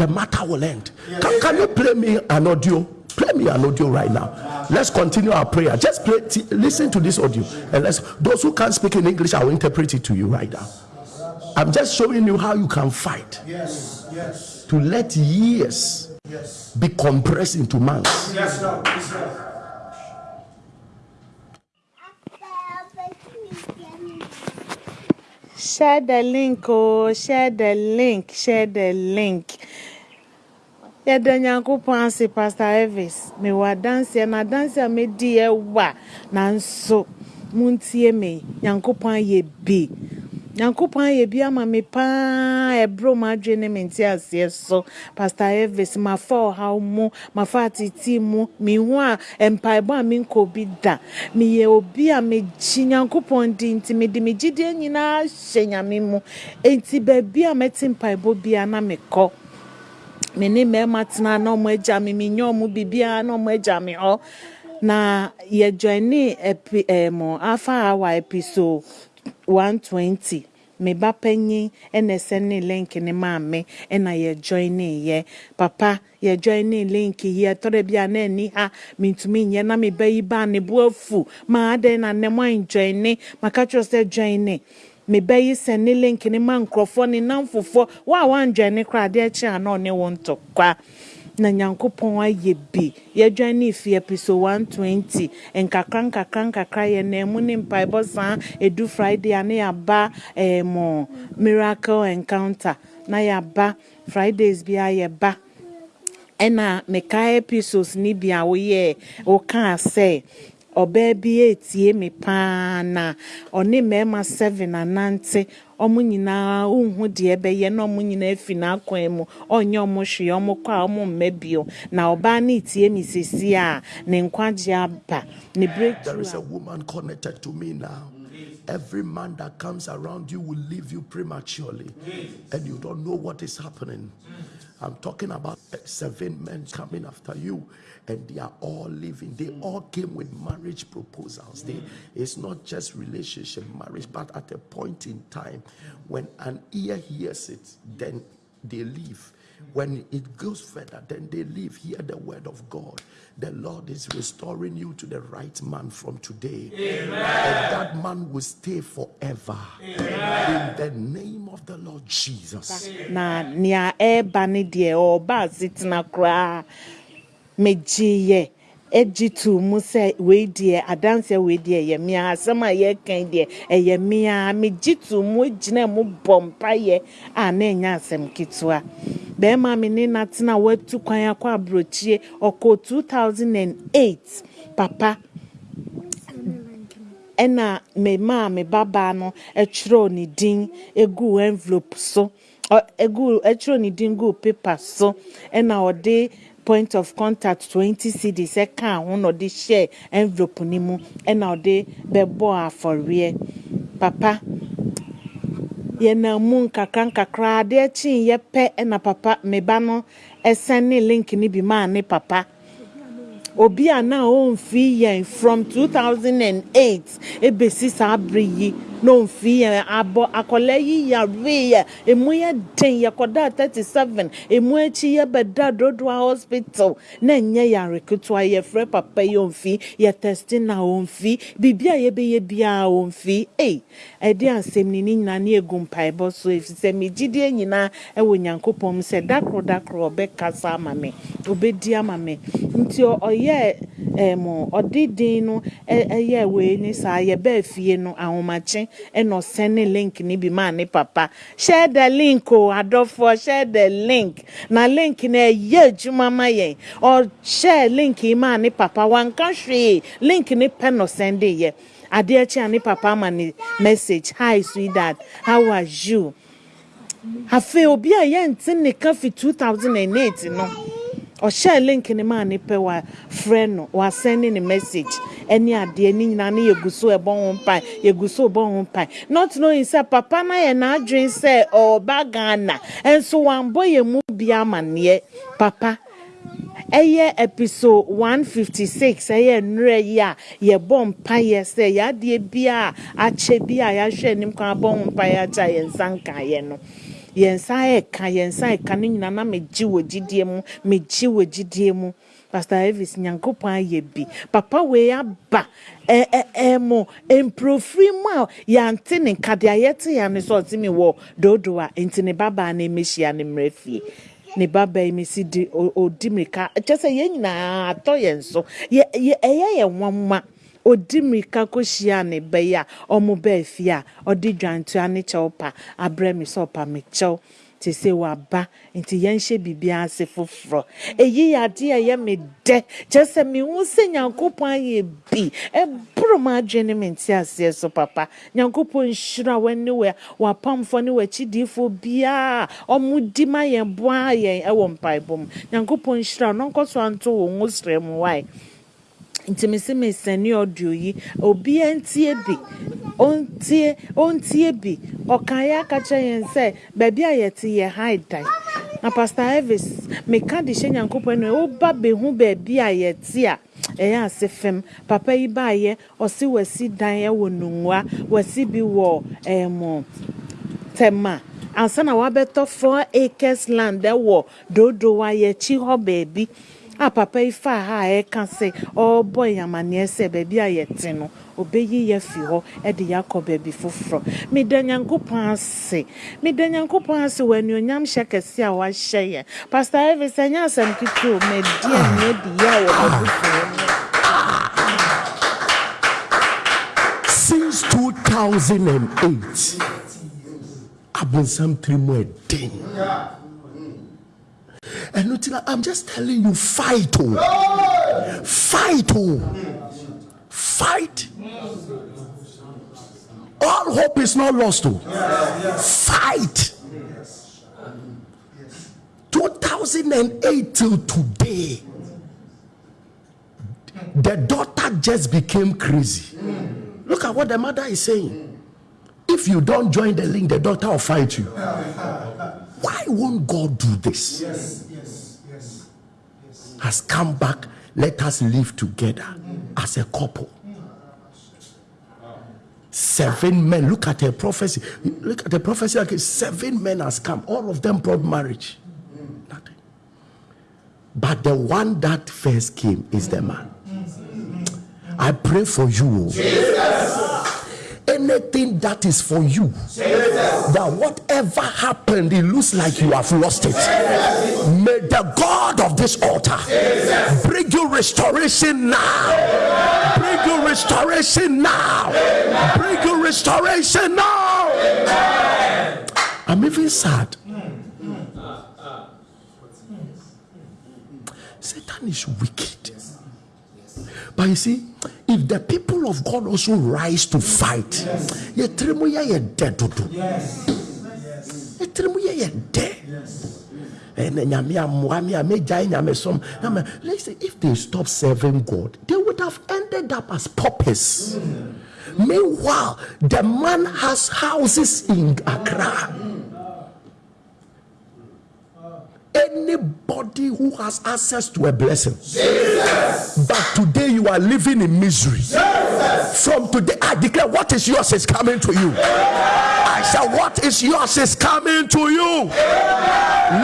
the matter will end. Can, can you play me an audio? Play me an audio right now. Let's continue our prayer. Just play, t- listen to this audio, and let's. Those who can't speak in English, I will interpret it to you right now. I'm just showing you how you can fight Yes, yes, to let years yes. be compressed into months. Yes, Lord. Yes, Lord. Share the link, oh, share the link, share the link. Yɛda nyankopɔn ase pastor elvis. Mewɔ adanseɛ na adanseɛ a medi ɛwa nanso montie me. Nyankopɔn ayɛ bi. Nyankopɔn ayɛ bi ama me paa. Ɛberɛ mu adwene ne me nte aseɛ so. Pastor elvis mafa ɔhaw mu mafa atete mu. Mehu a mpaebɔ a menkɔ bi da. Meyɛ obi a megye nyankopɔn di nti mede me gyidie nyinaa hyɛ nyame mu. Enti baabi a mɛte mpaebɔ bia na mekɔ me ne mmarima tena na ɔmo agya me menyɛ ɔmo biribiara na ɔmo agya me hɔ na yɛjoine epi ɛmo afa hour episode one twenty. Me ba panyin ɛna ɛsɛ ne link ne maame ɛna yɛjoine yɛ papa yɛjoine link yi ɛtɔrɔ bi a na ɛni ha mintumi nyɛ na me ba yi ba ne bo afu maa adɛn na ne mo anjoine maka kyerɛ sɛ joine mebɛyi sɛ ne link ne ma nkurɔfoɔ ne namfofoɔ wo a woandwane koraa adeɛ kye a na ɔne wo ntɔkwa. Na nyankopɔn ayɛ bi. Yɛdwan ne fi episode 120 nkakra nkakra nkakra yɛ na mu ne mpaebɔ saa. Edu friday a ne yɛaba ɛmo miracle encounter. Na yɛaba fridays bi a yɛba. Ɛna mekae episodes ne bi a woyɛ wokaa sɛ ɔbaa bi etie me paa na ɔne mmarima seven anante ɔmo nyinaa nhu deɛ ɛbɛyɛ na ɔmo nyinaa fi n'akwan mu ɔnyɛ ɔmo hwee ɔmo kɔ a ɔmo mma bio na ɔbaa no tie me sisi a ne nkwagye aba ne There breakthrough is a a woman connected to me now. Every man that comes around you will leave you prematurely, and you don't know what is happening. I'm talking about seven men coming after you, and they are all living. They hmm. all came with marriage proposals. They, hmm. it's not just relationship, marriage, but at a point in time when an ear hears it, then they leave. Hmm. When it goes further, then they leave. Hear the word of God. The Lord is restoring you to the right man from today. And that man will stay forever. In the name of the Lord Jesus. na megyeeɛ egyi to mu sɛ wei deɛ adanseɛ wei deɛ ɛyɛ mmea asɛm a yɛrekan deɛ ɛyɛ mmea megye mu gyina mu bɔ mpayɛ a na ɛnyɛ asɛm ketewa bɛrima me ne natena watu kwan akɔ aburokyie ɔkɔ 2008 papa. Ɛna me me babaa no ɛtwerɛw ne din egu envelope so ɔ egu ɛtwerɛw ne din gu paper so ɛna ɔde point of contact twenty cedis ɛka ho na ɔde hyɛ envelope ne mu ɛna ɔde bɛbɔ afɔreɛ papa yɛnam mu nkakra nkakra adeɛ kyee yɛpɛ ɛna papa me ba no ɛsɛn ne link ne bi maa ne papa obi a na ɔmfi yɛn from 2008 ebesi saa abere yi na ɔmfi yɛn abɔ akɔla yi yare yɛ. Emu yɛ den yɛkɔda 37 emu akyi yɛbɛda dodoa hospital na nyɛ yare ketewa yɛfrɛ papa yi ɔmfi yɛ testi na ɔmfi biribi a yɛbɛyɛ biara ɔmfi ei ɛde asɛm ni ne nyinaa ne egu mpaebɔ so efisɛ megyidie nyinaa ɛwɔ nyankopɔn sɛ dakoro dakoro ɔbɛkasa ama me ɔbɛdi ama me. Nti ɔyɛ ɛmo ɔde din no ɛyɛ wei ne saa yɛbɛɛ fie no ahomakye ɛna ɔsɛn ne link ne bi maa ne papa. Share the link o adɔfoɔ share the link. Na link no ɛyɛ adwuma ma yɛn. Ɔhyɛ link yi maa ne papa. Wanka hwee link ne pɛ na ɔsɛn de yɛ. Adeɛ kyi a ne papa ama ne message hi sweetheart how are you? Afei obi a yɛnte ne ka fi 2008 no ɔhyɛ link ne maa ne pɛ wa frɛ no wasɛne ne message ɛne adeɛ. Ne nyinaa ne yɛgu so ɛbɔ ho mpae yɛgu so bɔ ho mpae. Not knowing sɛ papa no yɛ n'adwene sɛ ɔba ghana nso wambɔ yɛn mu bi amanneɛ. Papa ɛyɛ episode one fifty six ɛyɛ nnura yi a yɛbɔ mpaeɛ sɛ yadeɛ bi a akyɛ bi a yɛahwɛ anim kan abɔ ho mpaeɛ akyɛ yɛn nsa nkaeɛ no. Yɛn nsa ɛka yɛn nsa ɛka no nyinaa na megye wɔ gyidie mu megye wɔ gyidie mu pastor elvis nyankopɔn ayɛ bi papa wei aba ɛ ɛ ɛ mo mprofiri mu a yɛante ne nka deɛ yɛte yɛn ano sɛ ɔte mi wɔ doodo a nti ne babaa na emehyia ne mmerɛ fie ne baba yi si di odi mirika kyɛ sɛ yɛn nyinaa atɔ yɛn so yɛ yɛ ɛyɛ yɛn nwanwa odi mirika kɔhyia ne ba yi a ɔmo bɛɛ fie a ɔde dwantua ne kyɛw pa abrɛ mi sɛ ɔpa mi kyɛw te sɛ waba nti yɛnhyɛ biribiara ase foforɔ eyi yɛ adeɛ ɛyɛ me dɛ kyerɛ sɛ mehu sɛ nyankopɔn ayɛ bi ɛboro m adwene ne me nte aseɛ so papa. Nyankopɔn nhyira w'ane wɔ w'apamfoɔ ne w'akyidiifoɔ biara ɔmo di ma yɛn boa yɛn ɛwɔ mpaebɔ mu nyankopɔn nhyira no nkɔ so anto wɔ ngo srɛ mu wae nti mesi mesɛne audio yi obiara ntie bi ɔntie ɔntie bi ɔkaeɛ aka kyerɛ yɛn sɛ baabi a yɛte yɛ hae dan na pastor elvis meka de hyɛ nyankopɔn no woba bɛhu baabi a yɛte a ɛyɛ ase fam papa yi baayɛ ɔse wasi dan ɛwɔ nungua wasi bi wɔ ɛmo tɛma ansa na wabɛtɔ four acres land ɛwɔ doodo wa yɛkyi hɔ baabi a papa yi fa ha a ɛka sɛ ɔrebɔ yɛn sɛ baabi a yɛte no obɛyi yɛ fi hɔ ɛde yɛ baabi foforɔ meda nyankopɔn ase meda nyankopɔn ase wɔ anuonyam hyɛ kɛse a wahyɛ yɛn pastor elvis ɛnyɛ asɛm ketewa madi anua di yɛ a wɔ m'abusuo mu Since 2008, abonsam tiri mu ɛden. Nti na i'm just telling you fight o fight o fight. All hope is not lost o fight. 2008 till today the daughter just became crazy. Look at what the mother is saying. If you don't join the link the daughter will fight you. Why won't god do this? Yes. Has come back let us live together as a couple. Seven men look at a prophecy look at the prophecy like seven men has come all of them brought marriage. Nothing. But the one that first came is the man. I pray for you anything that is for you that whatever happened it looks like you have lost it. May the god of this altar bring you restoration now. Bring you restoration now. Bring you restoration now. I'm even sad. Satan is wicked but you see if the people of god also rise to fight eh, nyame som. Listen if they stop serving god they would have ended up as paupers. Meanwhile the man has houses in accra anybody who has access to a blessing. But today you are living in misery. From today i declare what is yours is coming to you. I said what is yours is coming to you.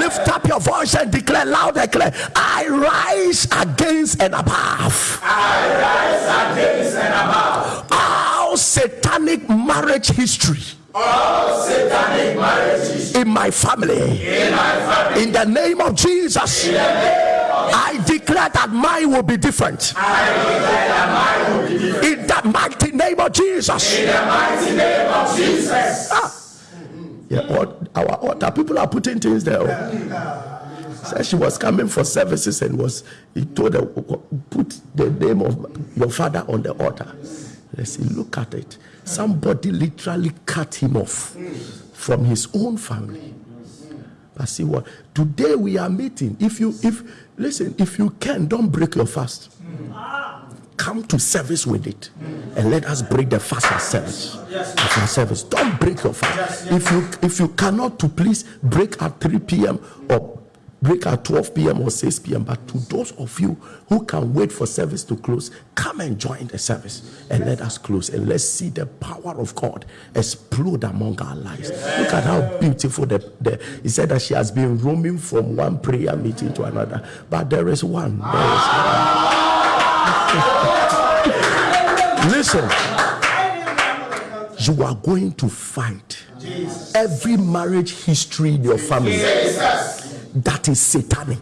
Lift up your voice and declare loud and clear. I rise against and above. I rise Against and above. all satanic marriage history Satanic marriages in my family in my family. in the name of jesus i declare that mine will be different that will be different. in the mighty name of jesus In the mighty name of Jesus. Ah. Yeah, what, our altar people are putting things there. oh. Said she was coming for services and was he told her put the name of your father on the altar. Listen, look at it. Somebody literally cut him off from his own family. But see what? Today we are meeting. If you, if, listen, if you can, don't break your fast. Come to service with it and let us break the fast at service. At our service. Don't break your fast. If you if you cannot to please break at 3 p.m. or break at 12 p.m. or 6 p.m. But to those of you who can wait for service to close, come and join the service and let us close and let's see the power of God explode among our lives. Look at how beautiful the, the he said that she has been roaming from one prayer meeting to another, but there is one. There is one. (laughs) Listen, you are going to fight every marriage history in your family that is satanic.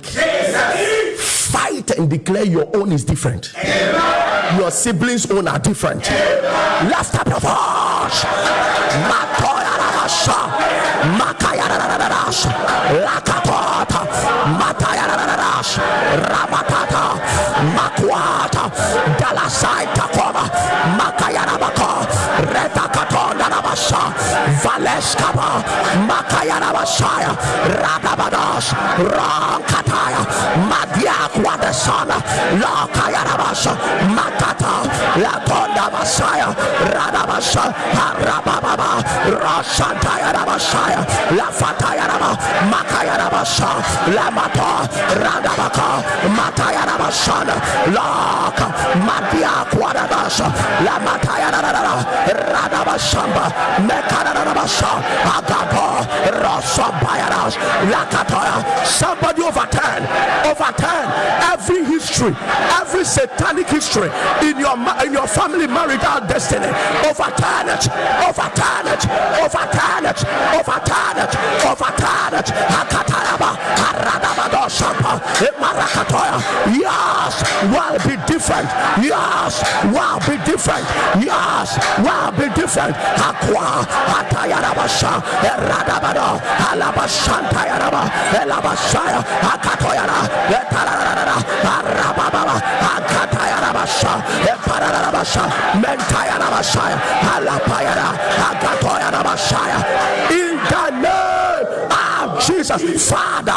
Fight and declare your own is different. Your siblings' own are different. Lift up your voice. Matoya Rabasha. Makaya Rabasha. Lakatota. Mataya Rabasha. Ramatata. Makwata. Dalasai Takoma. Makaya Reta Rabasha. Valeskaba. Makaya Rabashaya. Radabadash. Rankataya. Madia Kwadesana. Lakaya Rabasha. Matata. Latonda Masaya. Radabasha. Harababa. Rashantaya Rabashaya. Lafataya Raba. Makaya Rabasha. Lamata. Radabaka. Mataya Rabashana. Laka. Madia Kwadadasha. Lamataya Rada. Somebody overturn. Overturn every history, every satanic history in your in your family marital destiny. Overturn it. Overturn it. Overturn it. Overturn it. Overturn it. Eh, Marakatoya. Yes, will be different. Yes, will be different. Yes, will be different. Aqua. Hatayarabasha. Eh, Radabado. Alabashantayaraba. Elabashaya. Eh, Akatoyara. Etararara. Arababa. Akatayarabasha. Epararabasha. Mentayarabashaya. Alapayara. Akatoyarabashaya. In the name of Jesus, Father,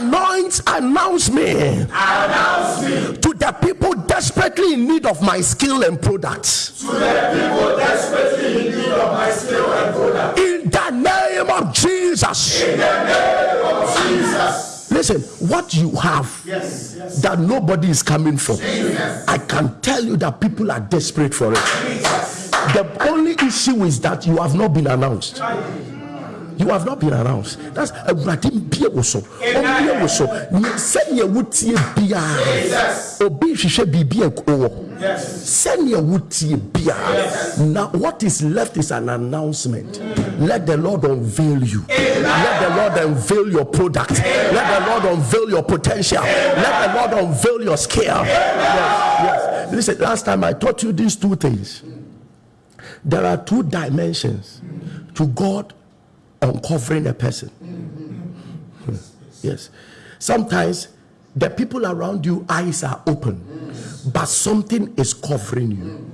anoint, announce me to the people desperately in need of my skill and products. To the people desperately in need of my skill and product. In the name of Jesus. In the name of Jesus. Listen, what you have Yes, yes. that nobody is coming for, I can tell you that people are desperate for it. The only issue is that you have not been announced. You have not been announced. That's Awurade mbie wo so. Ombie wo so. Sɛnea wotie biara. Obi hwehwɛ biribi a ɛwɔ. Sɛnea wotie biara. Now what is left is an announcement. Let the Lord unveil you. Let the Lord unveil your product. Let the Lord unveil your potential. Let the Lord unveil your skill. Yes, yes. Listen, last time I taught you these two things. There are two dimensions to God uncovering a person. Yes. Sometimes the people around you eyes are open, but something is covering you.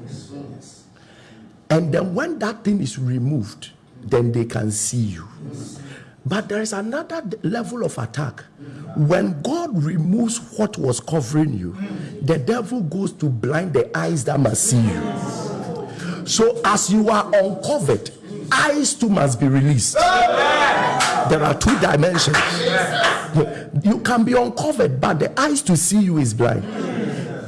And then when that thing is removed, then they can see you. But there is another level of attack. When God removes what was covering you, the devil goes to blind the eyes that must see you. So as you are uncovered, eyes too must be released. There are two dimensions. You can be uncovered, but the eyes to see you is blind.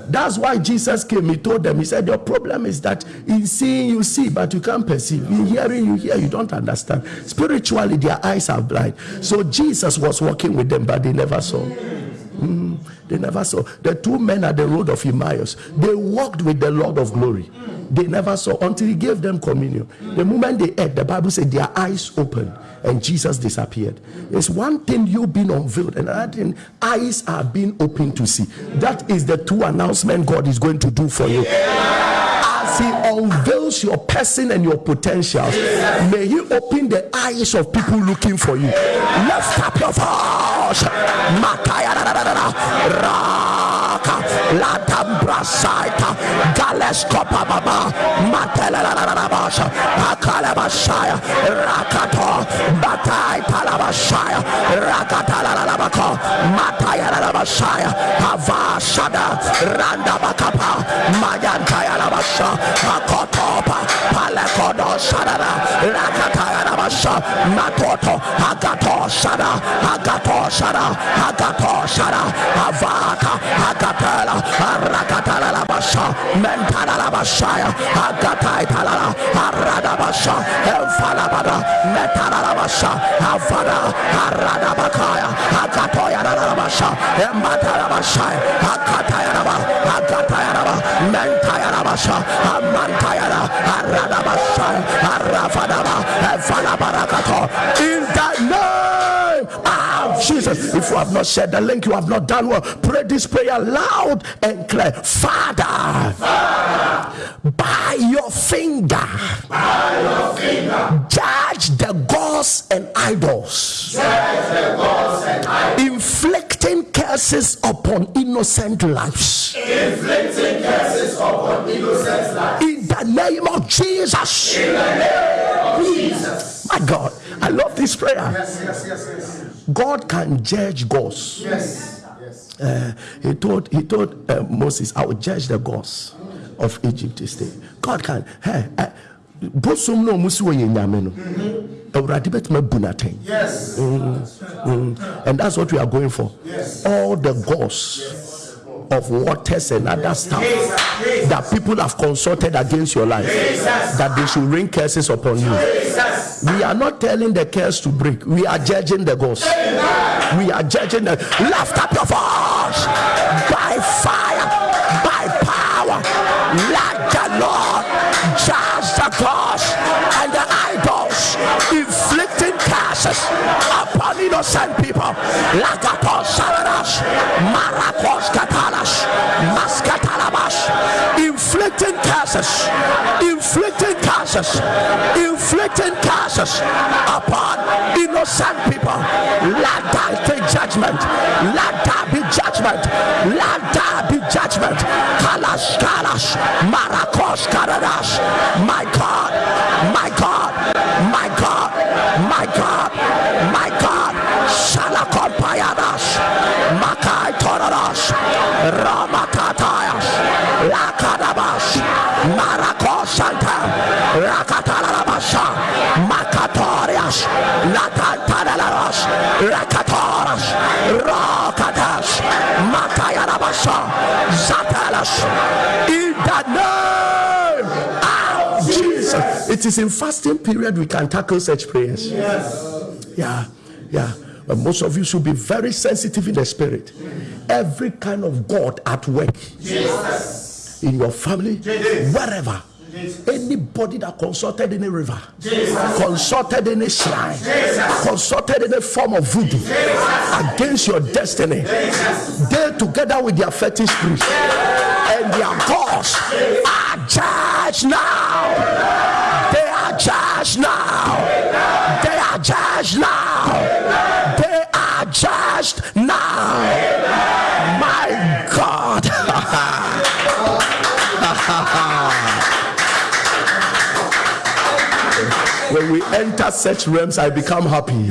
That's why Jesus came. He told them, He said, Your problem is that in seeing you see, but you can't perceive. In hearing you hear, you don't understand. Spiritually, their eyes are blind. So Jesus was walking with them, but they never saw. Mm, they never saw. The two men at the road of Emmaus, they walked with the Lord of glory. They never saw until he gave them communion. The moment they ate, the Bible said their eyes opened and Jesus disappeared. It's one thing you being unveiled, and another thing eyes are being opened to see. That is the two announcement God is going to do for you. As He unveils your person and your potentials, may He open the eyes of people looking for you. Up your voice. Latambra Rasaita, Gales Copa Baba, Matela Rabasha, Akalabashaya, Rakato, Batai Talabashaya, Rakatala Rabako, Mataya Rabashaya, Hava Rabasha, Shadara, Rakataya Rabasha, Matoto, Agato Shada, Agato Shada, Agato Shada, Avata, Agatala, Arakatala Labasha, Mentala Labashaya, Agatai Talala, Aradabasha, Elfalabada, Metala Labasha, Avada, Aradabakaya, Agatoya Labasha, Embatala Basha, Akataya Laba, Agataya Laba, Mentaya Labasha, Amantaya Efalabarakato, in the name Jesus. If you have not shared the link, you have not done well. Pray this prayer loud and clear. Father, by your finger, by your finger, judge the gods and idols, gods and idols. inflicting curses upon innocent lives. Inflicting curses upon innocent lives. In the name of Jesus. In the name of hmm. Jesus. My God, I love this prayer. God can judge gods. Uh, he told he told uh, Moses, "I will judge the gods of Egypt this day." God can. Hey, uh, bosom no musi wɔ yɛ nyame no. Awurade bɛtumi abu atɛn Mm, and that's what we are going for. All the gods of waters and other stuff that people have consulted against your life. That they should rain curses upon you. We are not telling the curse to break. We are judging the gods we are judging the lift up your voice. By fire by power. Let the lord judge the idols inflicting curses upon innocent people. Lagatos saradas marakos katalas maskatalabash. Inflicting curses. Inflicting curses. Inflicting curses upon innocent people. Let that be judgment. Let that be judgment. Let that be judgment. Kalas kalas. Marakos karadas. My god my god my god my god my god. Shalakompayadas. Makai toradas. Ramakatayas rakatarabasha makatorias rakatoras makayarabasha zatalas in the name of Jesus. It is in fasting period we can tackle such prayers. Yes. Yeah, yeah. But most of you should be very sensitive in the spirit. Every kind of God at work in your family, wherever. Anybody that consulted any river, consulted any shrine, consulted any form of voodoo against your destiny, they together with their fetish priest and their gods are judged now. They are judged now. They are judged now. They are judged now. We enter such realms, I become happy.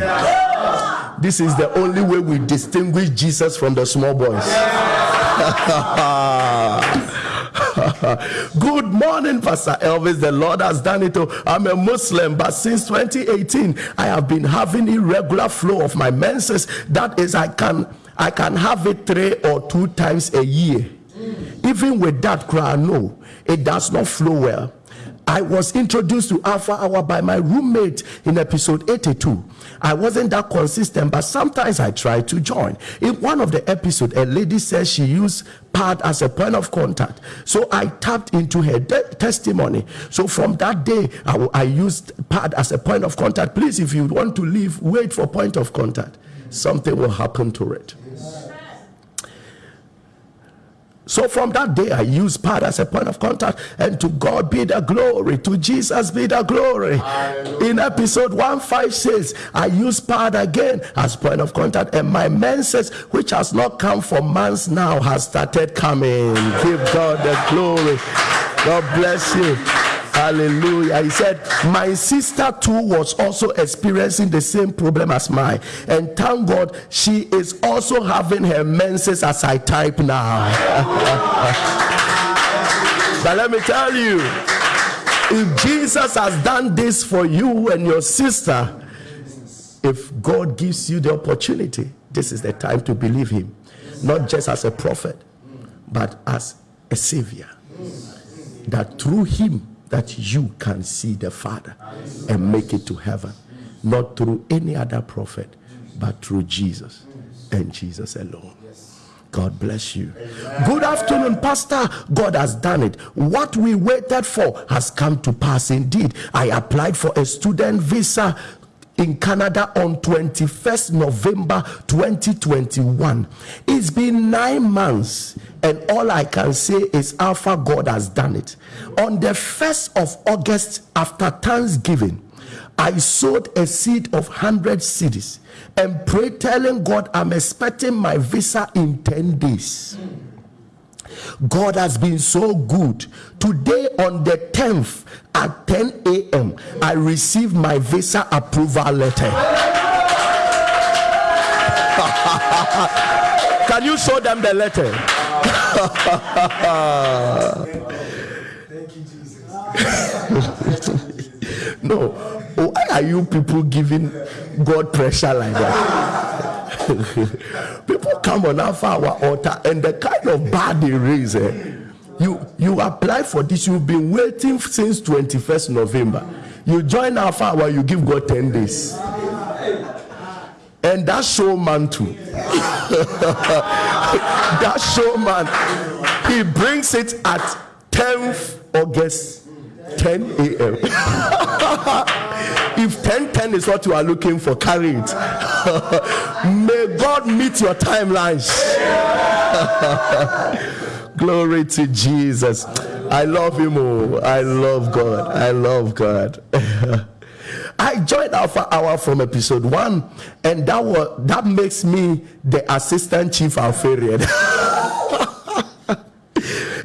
This is the only way we distinguish Jesus from the small boys. (laughs) Good morning, Pastor Elvis. The Lord has done it. I'm a Muslim, but since 2018, I have been having irregular flow of my menses. That is, I can I can have it three or two times a year. Even with that cry, no, it does not flow well. I was introduced to Alpha Hour by my roommate in episode 82. I wasn't that consistent, but sometimes I try to join. In one of the episodes, a lady says she used pad as a point of contact. So I tapped into her de- testimony. So from that day, I, w- I used pad as a point of contact. Please, if you want to leave, wait for point of contact. Something will happen to it. So from that day, I use pad as a point of contact, and to God be the glory, to Jesus be the glory. In episode 156, I use pad again as point of contact, and my menses, which has not come for months now, has started coming. Give God the glory. God bless you. Hallelujah. He said, My sister too was also experiencing the same problem as mine. And thank God she is also having her menses as I type now. (laughs) but let me tell you, if Jesus has done this for you and your sister, if God gives you the opportunity, this is the time to believe Him, not just as a prophet, but as a savior. That through Him, that you can see the Father and make it to heaven, not through any other prophet, but through Jesus and Jesus alone. God bless you. Good afternoon, Pastor. God has done it. What we waited for has come to pass indeed. I applied for a student visa in Canada on 21st November 2021. It's been nine months, and all I can say is Alpha God has done it. On the 1st of August, after Thanksgiving, I sowed a seed of 100 cedis and prayed, telling God, I'm expecting my visa in 10 days. God has been so good. Today, on the 10th at 10 a.m., I received my visa approval letter. (laughs) Can you show them the letter? (laughs) no. Why are you people giving God pressure like that? (laughs) people come on Alpha our altar and the kind of bad they raise. Eh? You you apply for this, you've been waiting since 21st November. You join Alpha Hour, you give God 10 days. And that showman too. (laughs) that showman, he brings it at 10th August, 10 a.m. (laughs) if 10 10 is what you are looking for, carry it. (laughs) May God meet your timelines. (laughs) Glory to Jesus. I love him. Oh, I love God. I love God. (laughs) I joined Alpha Hour from episode one, and that was that makes me the assistant chief Alpharian.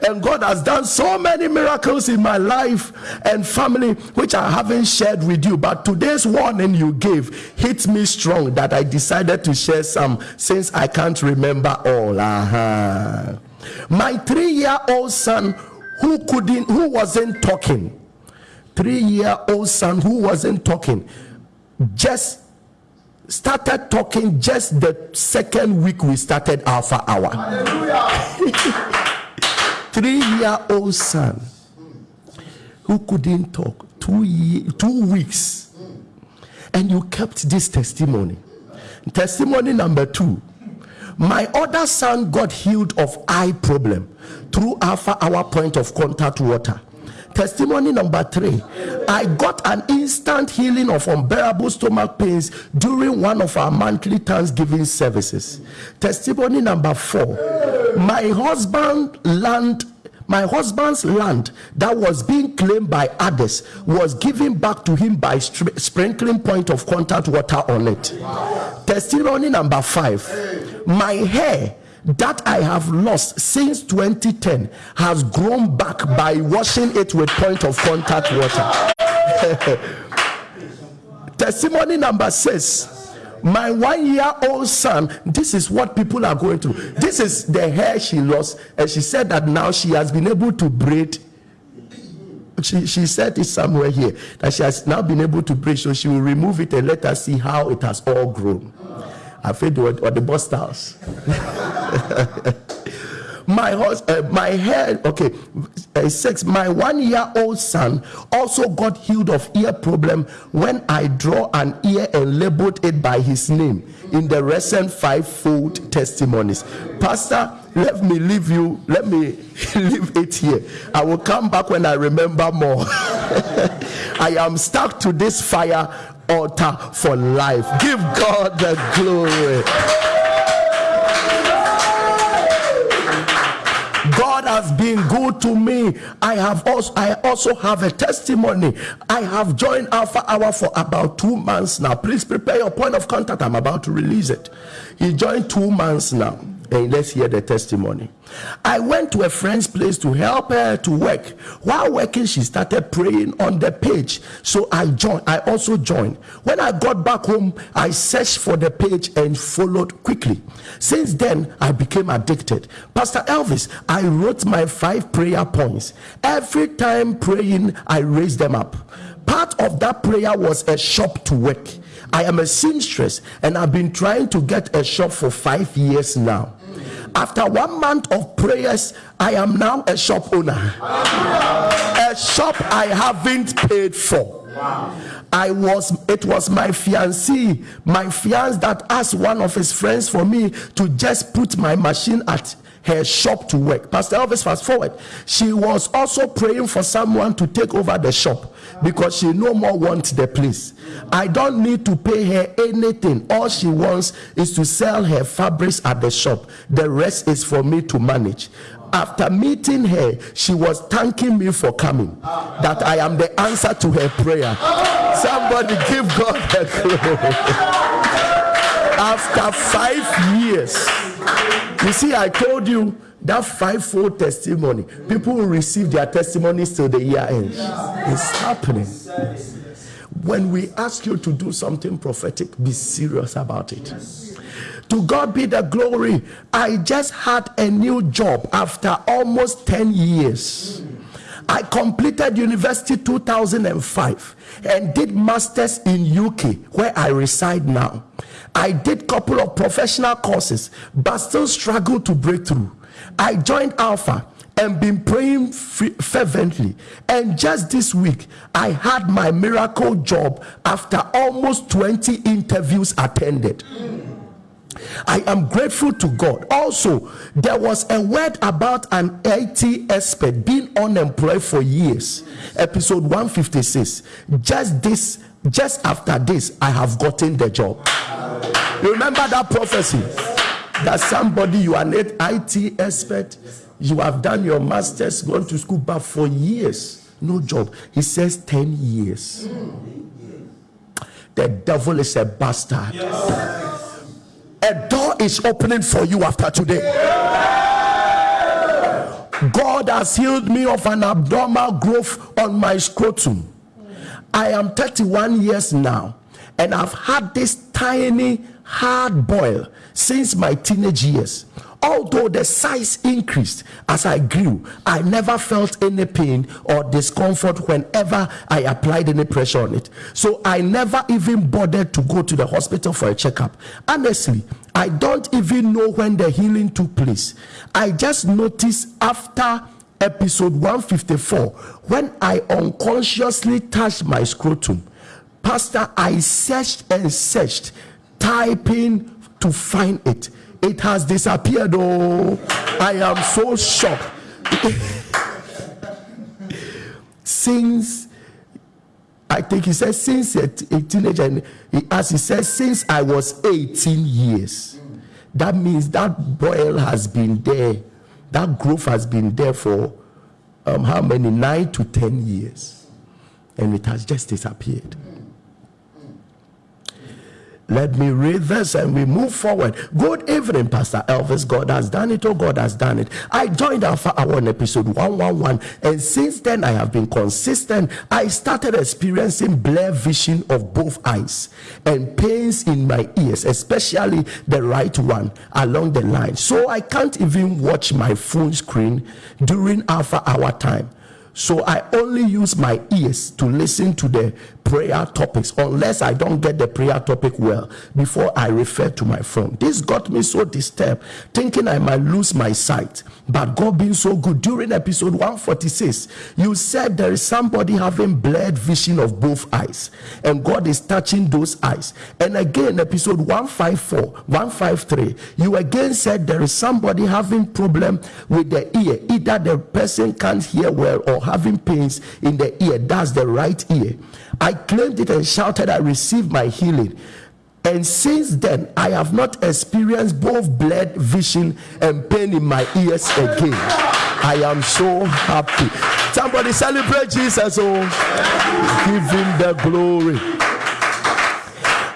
And God has done so many miracles in my life and family, which I haven't shared with you. But today's warning you gave hit me strong that I decided to share some since I can't remember all. Uh-huh. My three-year-old son who couldn't, who wasn't talking, three-year-old son who wasn't talking, just started talking just the second week we started Alpha Hour. (laughs) three-year-old son who couldn't talk two year, two weeks, and you kept this testimony. Testimony number two my other son got healed of eye problem through Alpha Hour Point of Contact Water. Testimony number three I got an instant healing of unbearable stomach pains during one of our monthly Thanksgiving services. Testimony number four my husband land my husband's land that was being claimed by others was given back to him by sprinkling point of contact water on it. Testimony number five my hair that I have lost since 2010 has grown back by washing it with point of contact water. (laughs) Testimony number six. My one year old son this is what people are going through. This is the hair she lost and she said that now she has been able to braid. She, she said it somewhere here that she has now been able to braid so she will remove it and let us see how it has all grown i feel or, or the bust house (laughs) my horse, uh, my head okay, uh, six. My one-year-old son also got healed of ear problem when I draw an ear and labeled it by his name in the recent five-fold testimonies. Pastor, let me leave you. Let me (laughs) leave it here. I will come back when I remember more. (laughs) I am stuck to this fire altar for life. Give God the glory. God has been good to me. I have also I also have a testimony. I have joined Alpha Hour for about two months now. Please prepare your point of contact. I'm about to release it. He joined two months now. And let's hear the testimony. I went to a friend's place to help her to work. While working, she started praying on the page. So I joined. I also joined. When I got back home, I searched for the page and followed quickly. Since then, I became addicted. Pastor Elvis, I wrote my five prayer points. Every time praying, I raised them up. Part of that prayer was a shop to work. I am a seamstress and I've been trying to get a shop for five years now. After one month of prayers, I am now a shop owner. A shop I haven't paid for. I was it was my fiancé, my fiance that asked one of his friends for me to just put my machine at her shop to work. Pastor Elvis, fast forward. She was also praying for someone to take over the shop because she no more wants the place. I don't need to pay her anything. All she wants is to sell her fabrics at the shop. The rest is for me to manage. After meeting her, she was thanking me for coming. That I am the answer to her prayer. Somebody give God the glory. (laughs) After five years, you see, I told you that fivefold testimony, people will receive their testimonies till the year ends. It's happening. When we ask you to do something prophetic, be serious about it. To God be the glory. I just had a new job after almost 10 years. I completed university 2005 and did masters in UK where I reside now. I did couple of professional courses but still struggle to break through. I joined Alpha and been praying fervently and just this week I had my miracle job after almost 20 interviews attended. I am grateful to God. Also, there was a word about an IT expert being unemployed for years. Episode 156. Just this, just after this, I have gotten the job. Remember that prophecy? That somebody, you are an IT expert, you have done your master's, gone to school, but for years, no job. He says 10 years. The devil is a bastard. A door is opening for you after today. God has healed me of an abnormal growth on my scrotum. I am 31 years now, and I've had this tiny hard boil since my teenage years. Although the size increased as I grew, I never felt any pain or discomfort whenever I applied any pressure on it. So I never even bothered to go to the hospital for a checkup. Honestly, I don't even know when the healing took place. I just noticed after episode 154 when I unconsciously touched my scrotum. Pastor, I searched and searched, typing to find it. It has disappeared. Oh, I am so shocked. (laughs) since I think he said since a, a teenager, and he, as he says, since I was 18 years. That means that boil has been there, that growth has been there for um, how many? Nine to 10 years. And it has just disappeared. Let me read this and we move forward. Good evening, Pastor Elvis. God has done it. Oh, God has done it. I joined Alpha Hour on episode 111, and since then I have been consistent. I started experiencing blur vision of both eyes and pains in my ears, especially the right one along the line. So I can't even watch my phone screen during Alpha Hour time. So I only use my ears to listen to the prayer topics unless I don't get the prayer topic well before I refer to my phone. This got me so disturbed, thinking I might lose my sight. But God being so good, during episode 146, you said there is somebody having blurred vision of both eyes, and God is touching those eyes. And again, episode 154, 153, you again said there is somebody having problem with the ear. Either the person can't hear well or having pains in the ear. That's the right ear. I claimed it and shouted, I received my healing. And since then, I have not experienced both blood, vision and pain in my ears again. I am so happy. Somebody celebrate Jesus. Oh, give him the glory.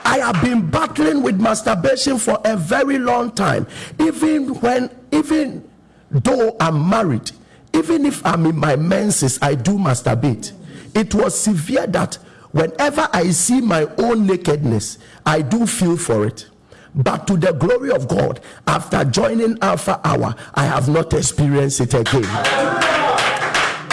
I have been battling with masturbation for a very long time. Even when, even though I'm married, even if I'm in my menses, I do masturbate. It was severe that whenever I see my own nakedness, I do feel for it. But to the glory of God, after joining Alpha Hour, I have not experienced it again.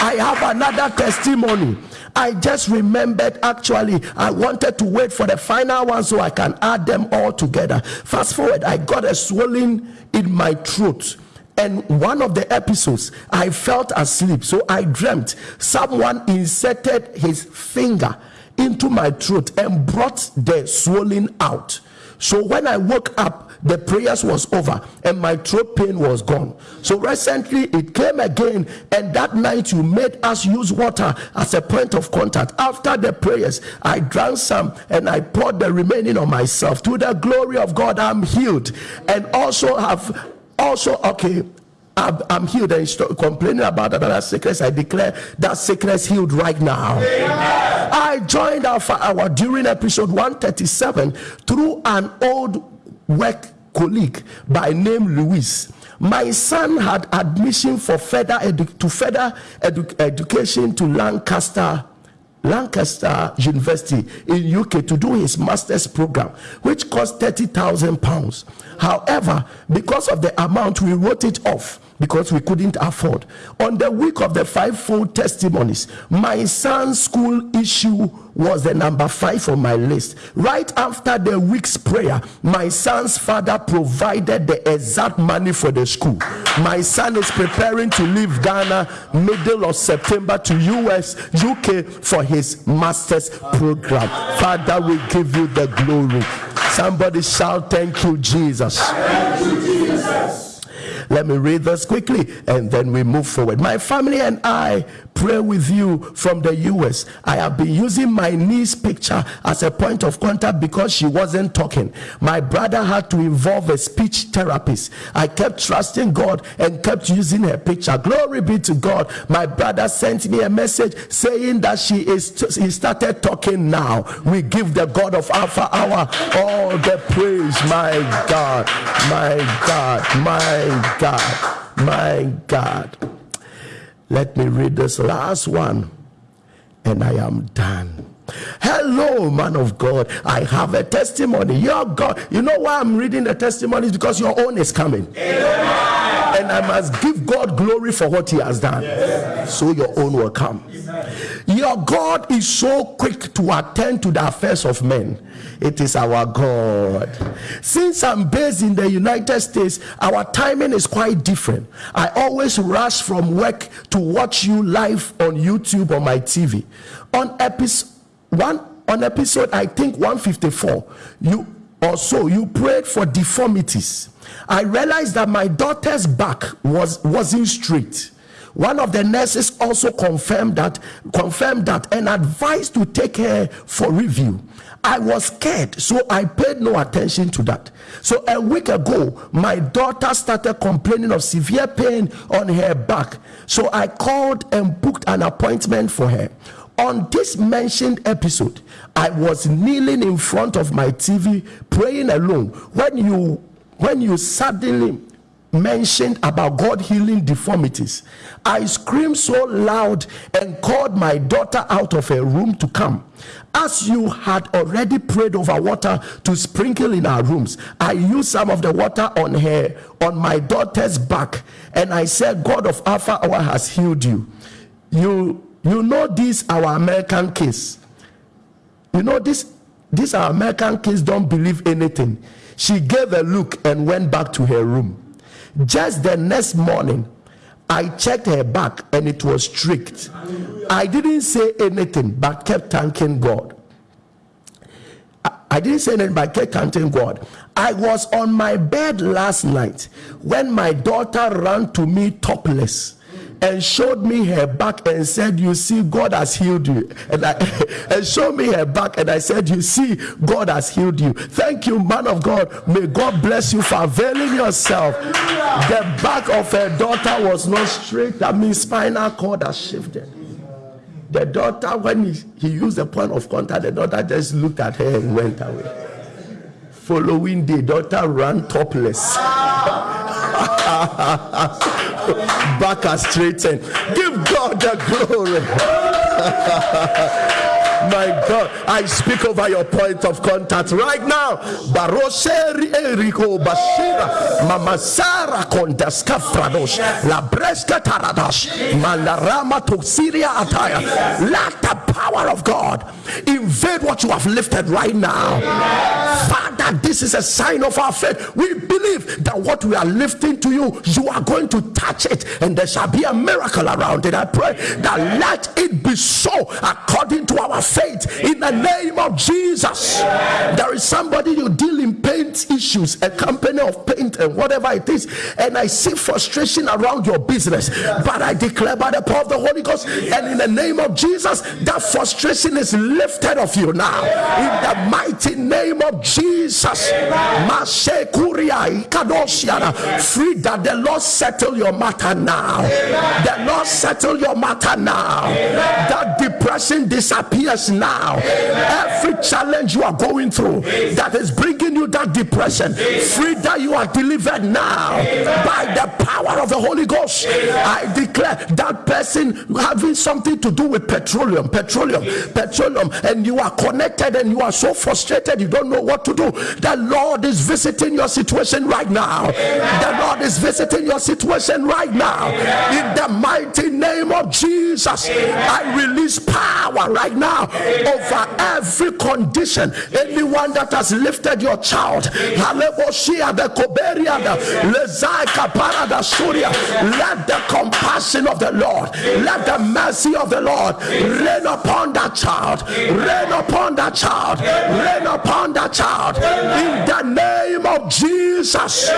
I have another testimony. I just remembered actually, I wanted to wait for the final one so I can add them all together. Fast forward, I got a swelling in my throat. And one of the episodes, I felt asleep. So I dreamt someone inserted his finger into my throat and brought the swelling out. So when I woke up, the prayers was over and my throat pain was gone. So recently it came again, and that night you made us use water as a point of contact. After the prayers, I drank some and I poured the remaining on myself. To the glory of God, I'm healed and also have also okay. I'm, I'm healed and stop complaining about that sickness. I declare that sickness healed right now. I joined Alpha Hour during episode 137 through an old work colleague by name Luis. My son had admission for further edu- to further edu- education to Lancaster Lancaster University in UK to do his master's program, which cost 30,000 pounds. However, because of the amount, we wrote it off because we couldn't afford. On the week of the fivefold testimonies, my son's school issue was the number five on my list. Right after the week's prayer, my son's father provided the exact money for the school. My son is preparing to leave Ghana middle of September to US, UK for his master's program. Father, we give you the glory. Somebody shout, Thank you, Jesus. Let me read this quickly and then we move forward. My family and I pray with you from the US. I have been using my niece picture as a point of contact because she wasn't talking. My brother had to involve a speech therapist. I kept trusting God and kept using her picture. Glory be to God. My brother sent me a message saying that she is he started talking now. We give the God of Alpha Hour all the praise. My God, my God, my God, my God. Let me read this last one and I am done. Hello, man of God. I have a testimony. Your God, you know why I'm reading the testimonies? Because your own is coming. And I must give God glory for what He has done. So your own will come. Your God is so quick to attend to the affairs of men. It is our God. Since I'm based in the United States, our timing is quite different. I always rush from work to watch you live on YouTube or my TV. On episode one on episode I think 154, you or so you prayed for deformities. I realized that my daughter's back was wasn't straight. One of the nurses also confirmed that confirmed that and advised to take her for review. I was scared, so I paid no attention to that. So a week ago, my daughter started complaining of severe pain on her back. So I called and booked an appointment for her. On this mentioned episode, I was kneeling in front of my TV praying alone when you when you suddenly mentioned about God healing deformities. I screamed so loud and called my daughter out of her room to come. As you had already prayed over water to sprinkle in our rooms, I used some of the water on her, on my daughter's back, and I said, God of Alpha Hour has healed you. You you know this our American case. You know this this our American kids don't believe anything. She gave a look and went back to her room. Just the next morning, I checked her back and it was strict. I didn't say anything but kept thanking God. I- I didn't say anything but kept thanking God. I was on my bed last night when my daughter ran to me topless and showed me her back and said, You see, God has healed you. And, I, (laughs) and showed me her back and I said, You see, God has healed you. Thank you, man of God. May God bless you for availing yourself. The back of her daughter was not straight. That means spinal cord has shifted. The daughter, when he, he used the point of contact, the daughter just looked at her and went away. Following day, daughter ran topless. (laughs) Back are straightened. Give God the glory. (laughs) My God, I speak over your point of contact right now. Baroseri Eriko Bashira, Mama Sara Kondaska Fradosh, La Breska Taradosh, Mandarama to Syria Attire. Power of God invade what you have lifted right now. Father, this is a sign of our faith. We believe that what we are lifting to you, you are going to touch it, and there shall be a miracle around it. I pray that let it be so according to our faith in the name of Jesus. There is somebody you deal in paint issues, a company of paint and whatever it is, and I see frustration around your business. But I declare by the power of the Holy Ghost and in the name of Jesus, that frustration is lifted of you now. In the mighty name of Jesus. Free that the Lord settle your matter now. The Lord settle your matter now. That depression disappears now. Every challenge you are going through that is bringing you that depression, free that you are delivered now by the power of the Holy Ghost. I declare that person having something to do with petroleum, petroleum, petroleum, and you are connected and you are so frustrated you don't know what to do. The Lord is visiting your situation right now. The Lord is visiting your situation right now. In the mighty name of Jesus, I release power right now over every condition. Anyone that has lifted your child, let the compassion of the Lord, let the mercy of the Lord rain upon that child, rain upon that child, rain upon that child. In the name of Jesus.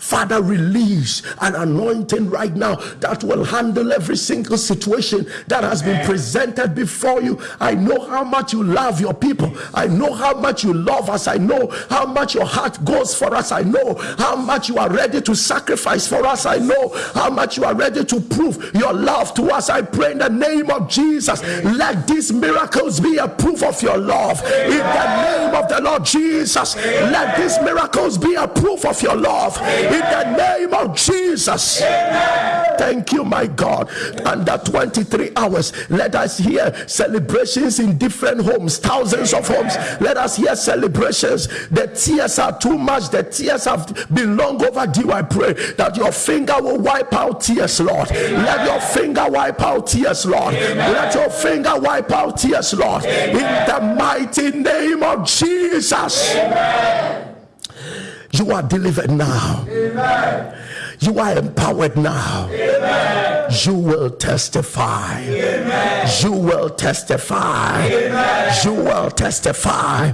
Father, release an anointing right now that will handle every single situation that has been presented before you. I know how much you love your people. I know how much you love us. I know how much your heart goes for us. I know how much you are ready to sacrifice for us. I know how much you are ready to prove your love to us. I pray in the name of Jesus, let these miracles be a proof of your love. In the name of the Lord Jesus, let these miracles be a proof of your love in the name of Jesus. Thank you, my God. Under 23 hours, let us hear celebrations in different homes, thousands of homes. Let us hear celebrations. The tears are too much, the tears have been long overdue. I pray that your finger will wipe out tears, Lord. Let your finger wipe out tears, Lord. Let your finger wipe out tears, Lord. In the mighty name of Jesus. You are delivered now. Amen. You are empowered now. Amen. You will testify. Amen. You will testify. You will testify.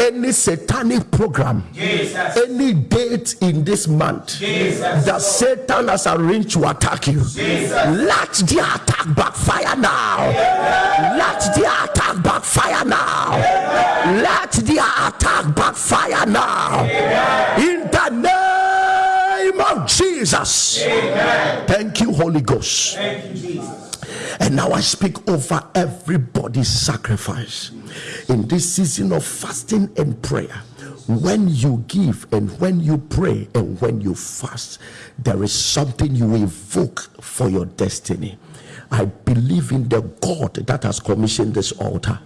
Any satanic program, Jesus. any date in this month Jesus. that Satan has arranged to attack you, Jesus. let the attack backfire now. Let the attack backfire now. Let the attack backfire now. In the name of Jesus. Amen. Thank you, Holy Ghost. Thank you, Jesus. And now I speak over everybody's sacrifice in this season of fasting and prayer. When you give and when you pray and when you fast, there is something you evoke for your destiny. I believe in the God that has commissioned this altar.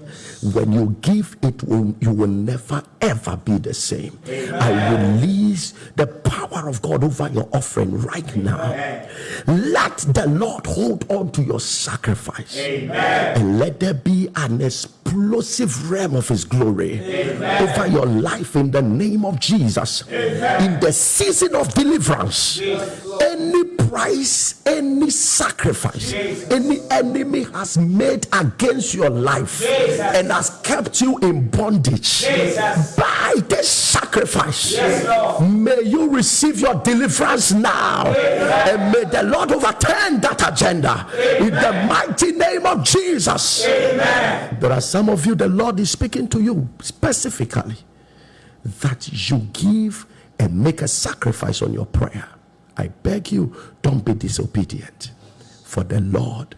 When you give, it will you will never ever be the same. Amen. I release the power of God over your offering right now. Amen. Let the Lord hold on to your sacrifice Amen. and let there be an explosive realm of His glory over your life in the name of Jesus. In the season of deliverance, any price, any sacrifice, any enemy has made against your life and has kept you in bondage, by this sacrifice, may you receive your deliverance now. And may the Lord overturn that agenda in the mighty name of Jesus. Amen. There are some of you, the Lord is speaking to you specifically that you give and make a sacrifice on your prayer. I beg you, don't be disobedient, for the Lord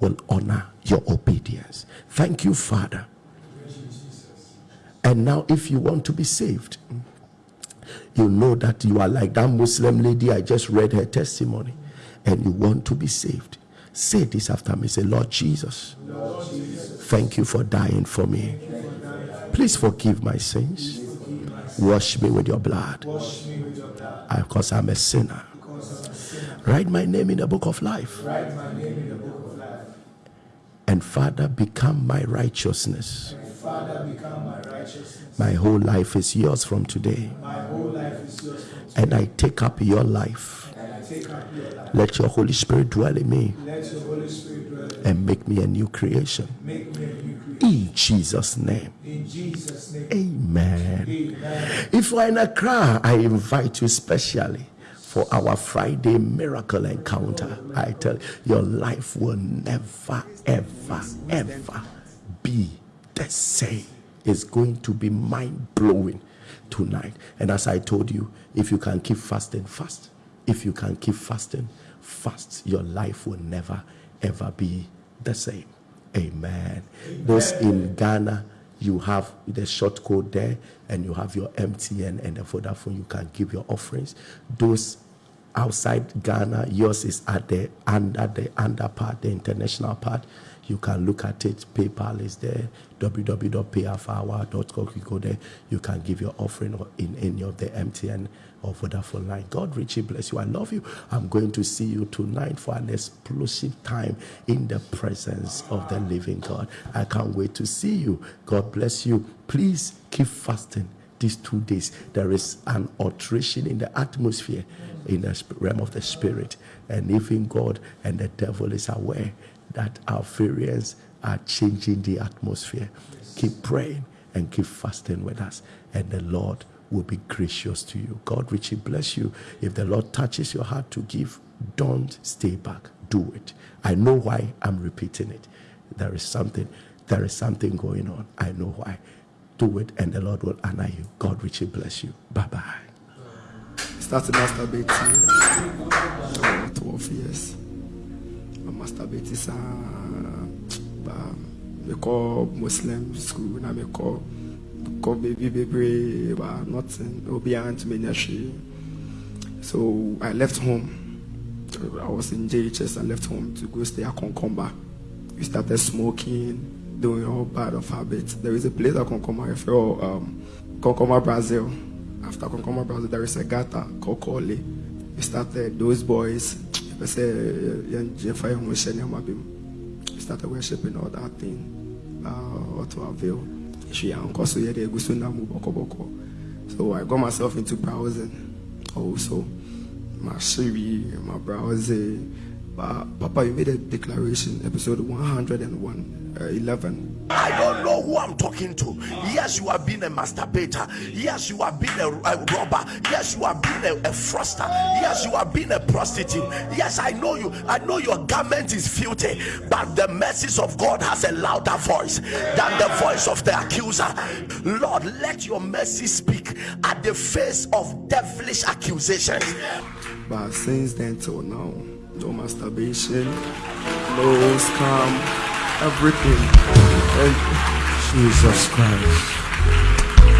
will honor your obedience. Thank you, Father. And now, if you want to be saved, you know that you are like that Muslim lady. I just read her testimony, and you want to be saved. Say this after me. Say, Lord Jesus, thank you for dying for me. Please forgive my sins. Wash me with your blood. Because I'm a sinner. Write my name in the book of life. And Father, become my righteousness. My whole life is yours from today. And I take up your life. Let your Holy Spirit dwell in me and make me a new creation. In Jesus' name. Amen. If you're in Accra, I invite you specially for our Friday miracle encounter. I tell you, your life will never, ever, ever be the same. It's going to be mind blowing tonight. And as I told you, if you can keep fasting, fast. If you can keep fasting, fast. Your life will never, ever be the same. Amen. Those in Ghana, you have the short code there, and you have your MTN and the Vodafone. You can give your offerings. Those outside Ghana, yours is at the under the under part, the international part. You can look at it. PayPal is there. www.payafhour.com. You go there. You can give your offering in any of the MTN or Vodafone line. God richly bless you. I love you. I'm going to see you tonight for an explosive time in the presence of the living God. I can't wait to see you. God bless you. Please keep fasting these two days. There is an alteration in the atmosphere in the realm of the spirit. And even God and the devil is aware that our variants are changing the atmosphere. Keep praying and keep fasting with us, and the Lord will be gracious to you. God richly bless you. If the Lord touches your heart to give, don't stay back. Do it. I know why I'm repeating it. There is something, there is something going on. I know why. Do it, and the Lord will honor you. God richly bless you. Bye bye. Started masturbating uh, 12 years. I masturbated me call Muslim school na me call call baby baby but nothing obi aunt me nyashi. So I left home. I was in JHS. I left home to go stay at Konkomba. We started smoking, doing all bad of habits. There is a place at Konkomba, I feel um, Konkomba, Brazil. After Konkomba Brazil, there is a gata Kole. We started those boys. We started worshiping all that thing. Uh, what to avail. So I got myself into browsing also. My Siri, my browsing. But Papa, you made a declaration, episode 101, uh, 11. I don't know who I'm talking to. Yes, you have been a masturbator. Yes, you have been a, a robber. Yes, you have been a, a froster. Yes, you have been a prostitute. Yes, I know you. I know your garment is filthy, but the message of God has a louder voice than the voice of the accuser. Lord, let your mercy speak at the face of devilish accusations. But since then till now, no masturbation, no scam, everything. And Jesus Christ.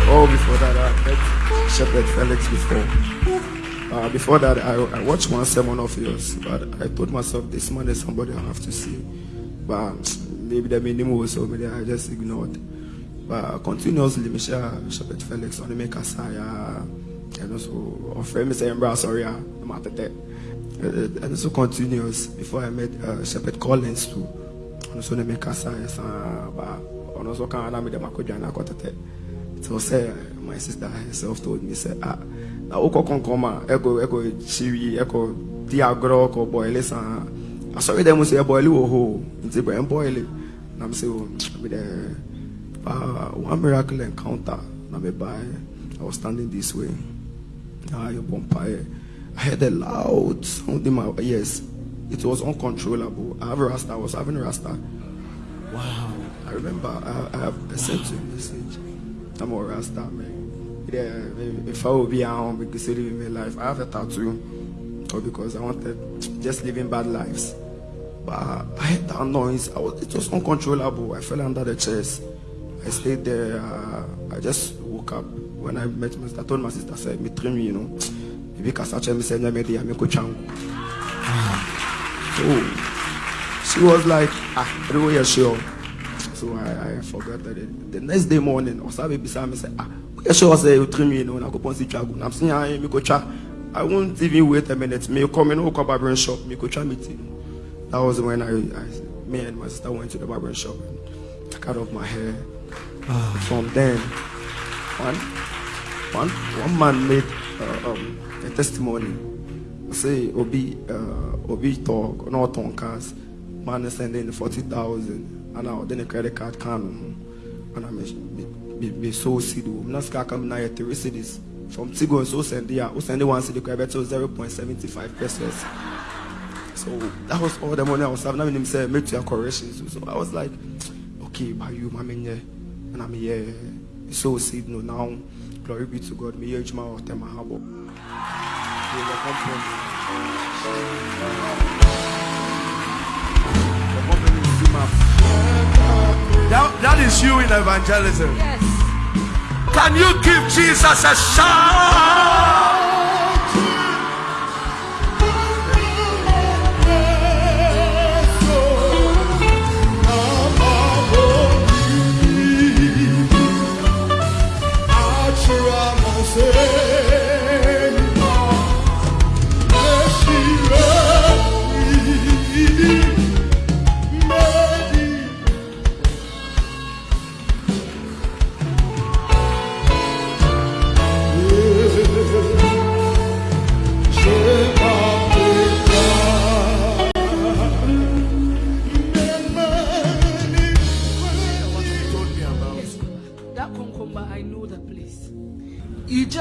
oh, before that, I met Shepherd Felix before. Uh, before that, I, I watched one sermon of yours, but I told myself this man is somebody I have to see. But um, maybe the minimum was over there, I just ignored. But continuously, share Shepherd Felix on the make Saya, uh, and also me saying, "Bro, sorry, uh, I'm at that." Uh, and so continuous before I met uh, Shepherd Collins too. And so they make Saya, but and also can I make them a good and I got it. So say my sister herself told me say ah na wokɔ kɔnkɔm a ɛkɔ ɛkɔ kyiwi ɛkɔ di agorɔ kɔ bɔɔle saa asɔre dɛ mu sɛ ɛbɔɔle wɔ hɔ o nti bɔ ɛmbɔɔle na me sɛ o me dɛ ah one miracle encounter na me ba I was standing this way na yɛ bɔ mpaeɛ I heard a loud sound in my ears it was uncontrollable I have a rasta I was having a rasta wow I remember I, I, have, I sent you a message I'm a rasta man yeah, if I will be at home because living my life, I have a tattoo, or because I wanted just living bad lives. But I had that noise. I was, it was uncontrollable. I fell under the chairs. I stayed there. Uh, I just woke up when I met my sister. I told my sister, I said, "Me you know, kasache me send me there, me ko changu." So she was like, "Ah, are you sure?" So I, I forgot that. It, the next day morning, I was beside me, said, "Ah." ɛhyɛ hɔ sɛ wotiri mi no onyankopɔn si twa gu nam se ya mekɔtwa i won't even wait a minute mekɔ me no wokɔ barbering shop mekɔtwa me ti that was when I, I me and my sister went to the barbering shop and I cut off my hair from then one one one man made uh, um, a testimony. Say obi uh, obi talk no ɔtɔn cars. Man is sending forty thousand and now then a credit card can and I'm me me so seed na sika kam na yɛ three from tigo nso send a o send one zero point seventy five pesos. So that was all the money I was having. Na mi nim sɛ metua corrections. So I was like okay by bayu ma mi nyɛ ɛna mi here so seed no now glory be to God mi yɛ adwuma wɔ tɛm ahabɔ mi yɛ company the company is too much. That, that is you in evangelism. Yes. Can you give Jesus a shout?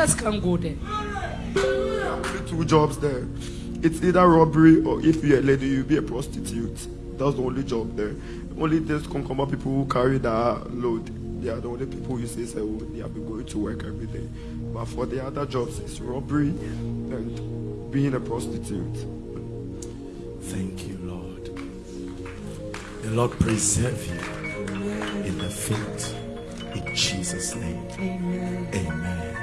You just can't go there. only two jobs there. It's either robbery or if you're a lady, you'll be a prostitute. That's the only job there. Only these Konkomba people who carry that load. They are the only people you say, say oh, they have been going to work every day. But for the other jobs, it's robbery and being a prostitute. Thank you, Lord. The Lord preserve you in the faith. In Jesus' name. Amen. Amen.